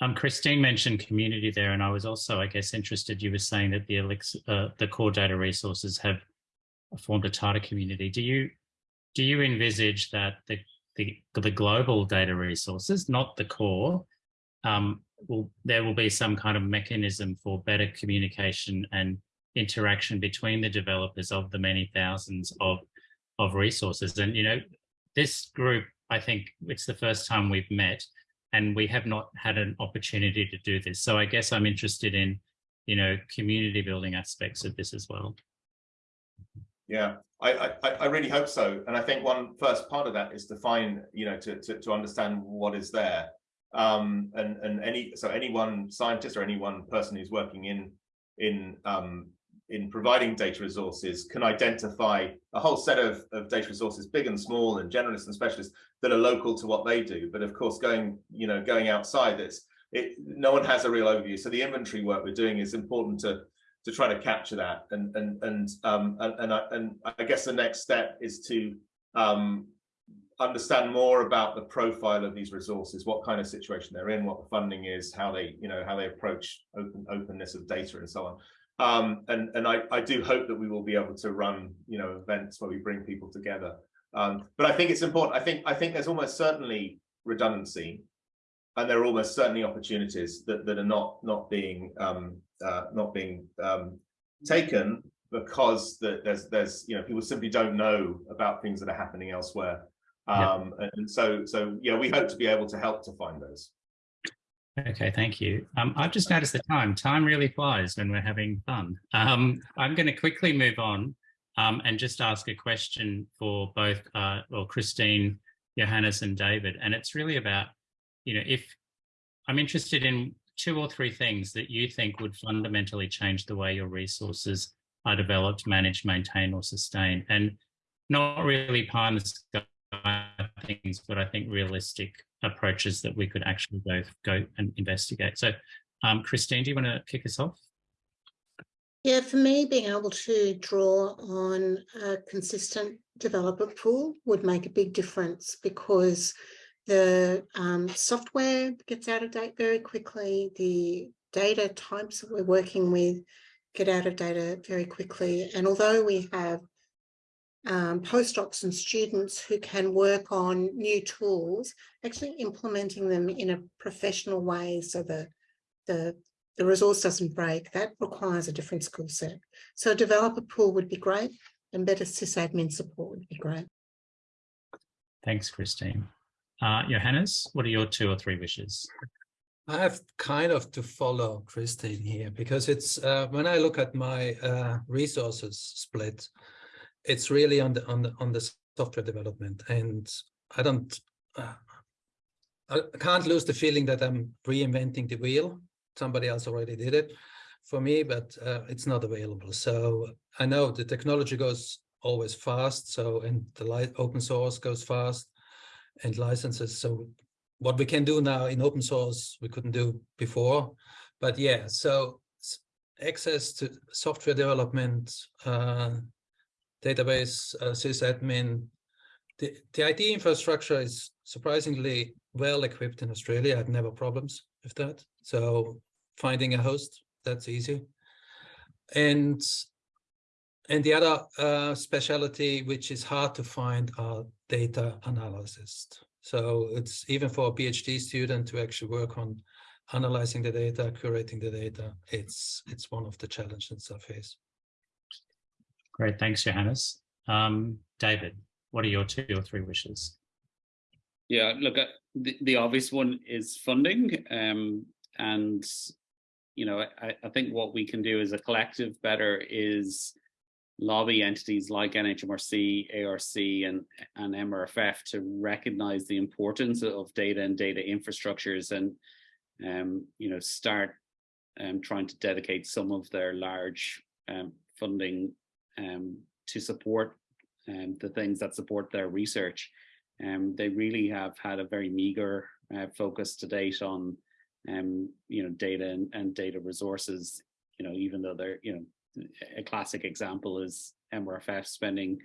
Um, Christine mentioned community there, and I was also, I guess, interested. You were saying that the Elixir, uh, the core data resources have formed a tighter community. Do you do you envisage that the the, the global data resources, not the core, um, will, there will be some kind of mechanism for better communication and interaction between the developers of the many thousands of, of resources. And, you know, this group, I think it's the first time we've met and we have not had an opportunity to do this. So I guess I'm interested in, you know, community building aspects of this as well. Yeah, I, I I really hope so, and I think one first part of that is to find, you know, to to, to understand what is there, um, and and any so any one scientist or any one person who's working in in um, in providing data resources can identify a whole set of, of data resources, big and small, and generalists and specialists that are local to what they do. But of course, going you know going outside, it's it, no one has a real overview. So the inventory work we're doing is important to to try to capture that. And and and um, and and I, and I guess the next step is to um, understand more about the profile of these resources, what kind of situation they're in, what the funding is, how they you know how they approach open openness of data and so on. Um, and and I, I do hope that we will be able to run you know events where we bring people together. Um, but I think it's important. I think I think there's almost certainly redundancy, and there are almost certainly opportunities that that are not not being um, uh, not being um, taken because the, there's there's you know people simply don't know about things that are happening elsewhere. Um yeah. and so so yeah we hope to be able to help to find those. Okay thank you. Um i've just noticed the time. Time really flies when we're having fun. Um i'm going to quickly move on um and just ask a question for both uh well christine johannes and david. And it's really about you know if i'm interested in two or three things that you think would fundamentally change the way your resources are developed, managed, maintained, or sustained. And not really pie in the sky things, but I think realistic approaches that we could actually go, go and investigate. So um, Christine, do you want to kick us off? Yeah, for me, being able to draw on a consistent developer pool would make a big difference because the um, software gets out of date very quickly. The data types that we're working with get out of data very quickly. And although we have um, postdocs and students who can work on new tools, actually implementing them in a professional way so that the, the resource doesn't break, that requires a different skill set. So a developer pool would be great and better sysadmin support would be great. Thanks, Christine. Uh, Johannes, what are your two or three wishes? I have kind of to follow Christine here because it's uh, when I look at my uh, resources split, it's really on the on the on the software development, and I don't, uh, I can't lose the feeling that I'm reinventing the wheel. Somebody else already did it for me, but uh, it's not available. So I know the technology goes always fast. So and the light open source goes fast and licenses. So what we can do now in open source, we couldn't do before. But yeah, so access to software development, uh, database, uh, sysadmin, the, the IT infrastructure is surprisingly well equipped in Australia. I have never problems with that. So finding a host, that's easy. And and the other uh, specialty, which is hard to find, are data analysis. So it's even for a PhD student to actually work on analyzing the data, curating the data. It's it's one of the challenges I face. Great, thanks, Johannes. Um, David, what are your two or three wishes? Yeah, look, uh, the, the obvious one is funding. Um, and, you know, I, I think what we can do as a collective better is lobby entities like NHMRC, ARC and, and MRFF to recognize the importance of data and data infrastructures and um, you know start um, trying to dedicate some of their large um, funding um, to support um, the things that support their research. Um, they really have had a very meager uh, focus to date on you know data and, and data resources you know even though they're you know a classic example is MRFF spending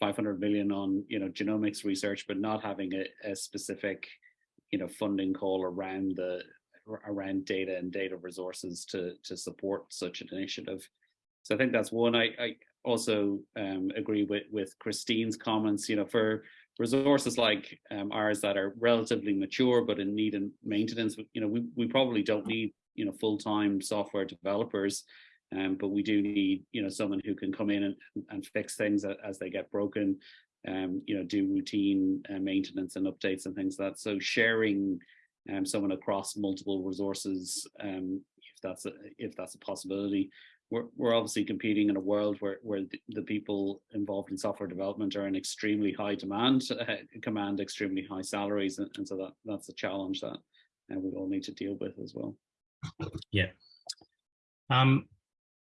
500 million on you know genomics research, but not having a, a specific you know funding call around the around data and data resources to to support such an initiative. So I think that's one. I, I also um, agree with with Christine's comments. You know, for resources like um, ours that are relatively mature but in need and maintenance, you know, we we probably don't need you know full time software developers um, but we do need, you know, someone who can come in and, and fix things as they get broken, um, you know, do routine uh, maintenance and updates and things like that. So sharing um, someone across multiple resources, um, if that's a, if that's a possibility, we're, we're obviously competing in a world where, where the, people involved in software development are in extremely high demand, *laughs* uh, command extremely high salaries. And, and so that, that's a challenge that uh, we all need to deal with as well. Yeah. Um,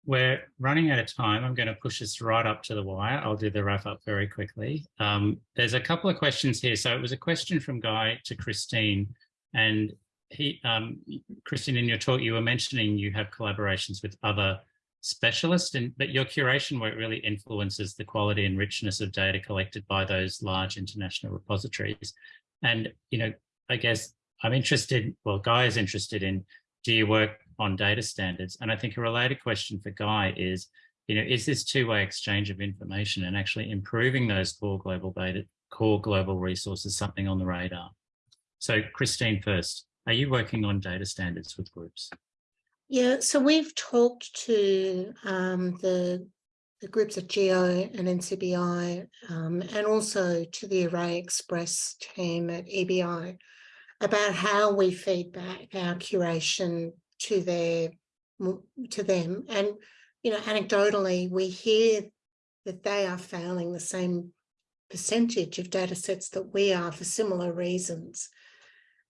we're running out of time. I'm going to push this right up to the wire. I'll do the wrap up very quickly. Um, there's a couple of questions here. So it was a question from Guy to Christine and he, um, Christine, in your talk, you were mentioning you have collaborations with other specialists, and but your curation work really influences the quality and richness of data collected by those large international repositories and you know i guess i'm interested well guy is interested in do you work on data standards. And i think a related question for guy is you know is this two-way exchange of information and actually improving those core global data core global resources something on the radar? So christine first are you working on data standards with groups? Yeah, so we've talked to um, the, the groups at GEO and NCBI um, and also to the Array Express team at EBI about how we feed back our curation to their to them. And, you know, anecdotally, we hear that they are failing the same percentage of data sets that we are for similar reasons.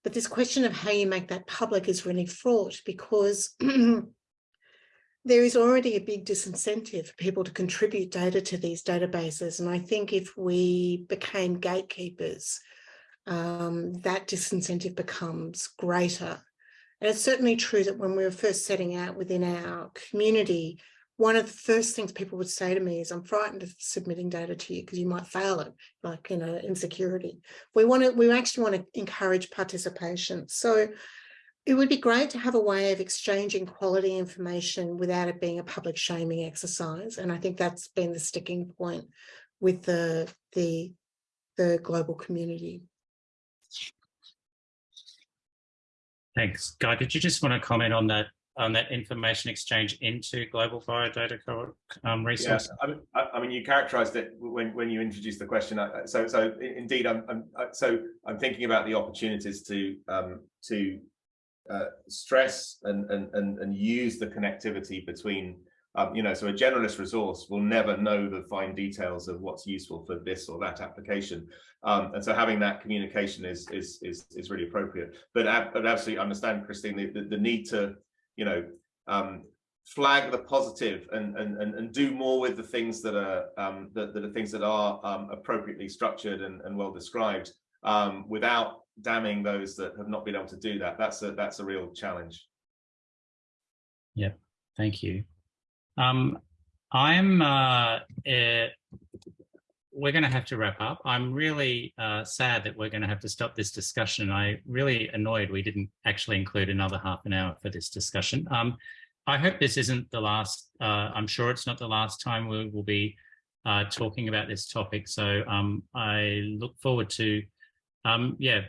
But this question of how you make that public is really fraught because *clears throat* there is already a big disincentive for people to contribute data to these databases. And I think if we became gatekeepers, um, that disincentive becomes greater. And it's certainly true that when we were first setting out within our community, one of the first things people would say to me is, I'm frightened of submitting data to you because you might fail it, like, you know, insecurity. We want to, we actually want to encourage participation. So it would be great to have a way of exchanging quality information without it being a public shaming exercise. And I think that's been the sticking point with the, the, the global community. Thanks. Guy, did you just want to comment on that on that information exchange into global biodata um, resources? Yeah, I mean, I mean, you characterized it when, when you introduced the question. So, so indeed, I'm, I'm so I'm thinking about the opportunities to um, to uh, stress and, and and and use the connectivity between. Um, you know, so a generalist resource will never know the fine details of what's useful for this or that application, um, and so having that communication is is is is really appropriate. But I, but absolutely understand, Christine, the, the, the need to you know, um, flag the positive and, and, and, and do more with the things that are, um, that, that are things that are um, appropriately structured and, and well described um, without damning those that have not been able to do that. That's a, that's a real challenge. Yeah, thank you. Um, I'm uh, uh, we're going to have to wrap up. I'm really uh, sad that we're going to have to stop this discussion. I really annoyed we didn't actually include another half an hour for this discussion. Um, I hope this isn't the last, uh, I'm sure it's not the last time we will be uh, talking about this topic. So um, I look forward to, um, yeah,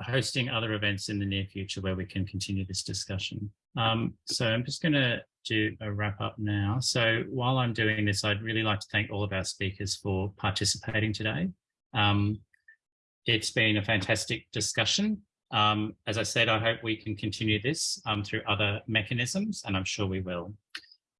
hosting other events in the near future where we can continue this discussion. Um, so I'm just going to do a wrap up now. So while I'm doing this, I'd really like to thank all of our speakers for participating today. Um, it's been a fantastic discussion. Um, as I said, I hope we can continue this um, through other mechanisms, and I'm sure we will.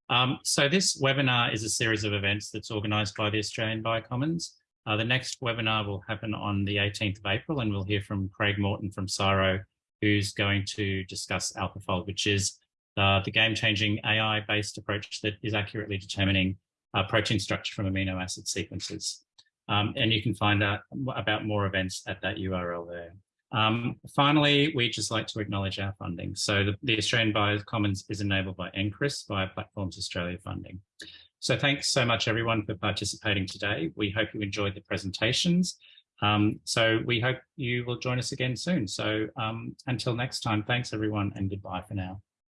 Um, so this webinar is a series of events that's organised by the Australian Biocommons. Uh, the next webinar will happen on the 18th of April, and we'll hear from Craig Morton from CSIRO, who's going to discuss AlphaFold, which is uh, the game-changing AI-based approach that is accurately determining uh, protein structure from amino acid sequences. Um, and you can find out about more events at that URL there. Um, finally, we'd just like to acknowledge our funding. So the, the Australian Biocommons is enabled by NCRIS via Platforms Australia funding. So thanks so much everyone for participating today. We hope you enjoyed the presentations. Um, so we hope you will join us again soon. So um, until next time, thanks everyone and goodbye for now.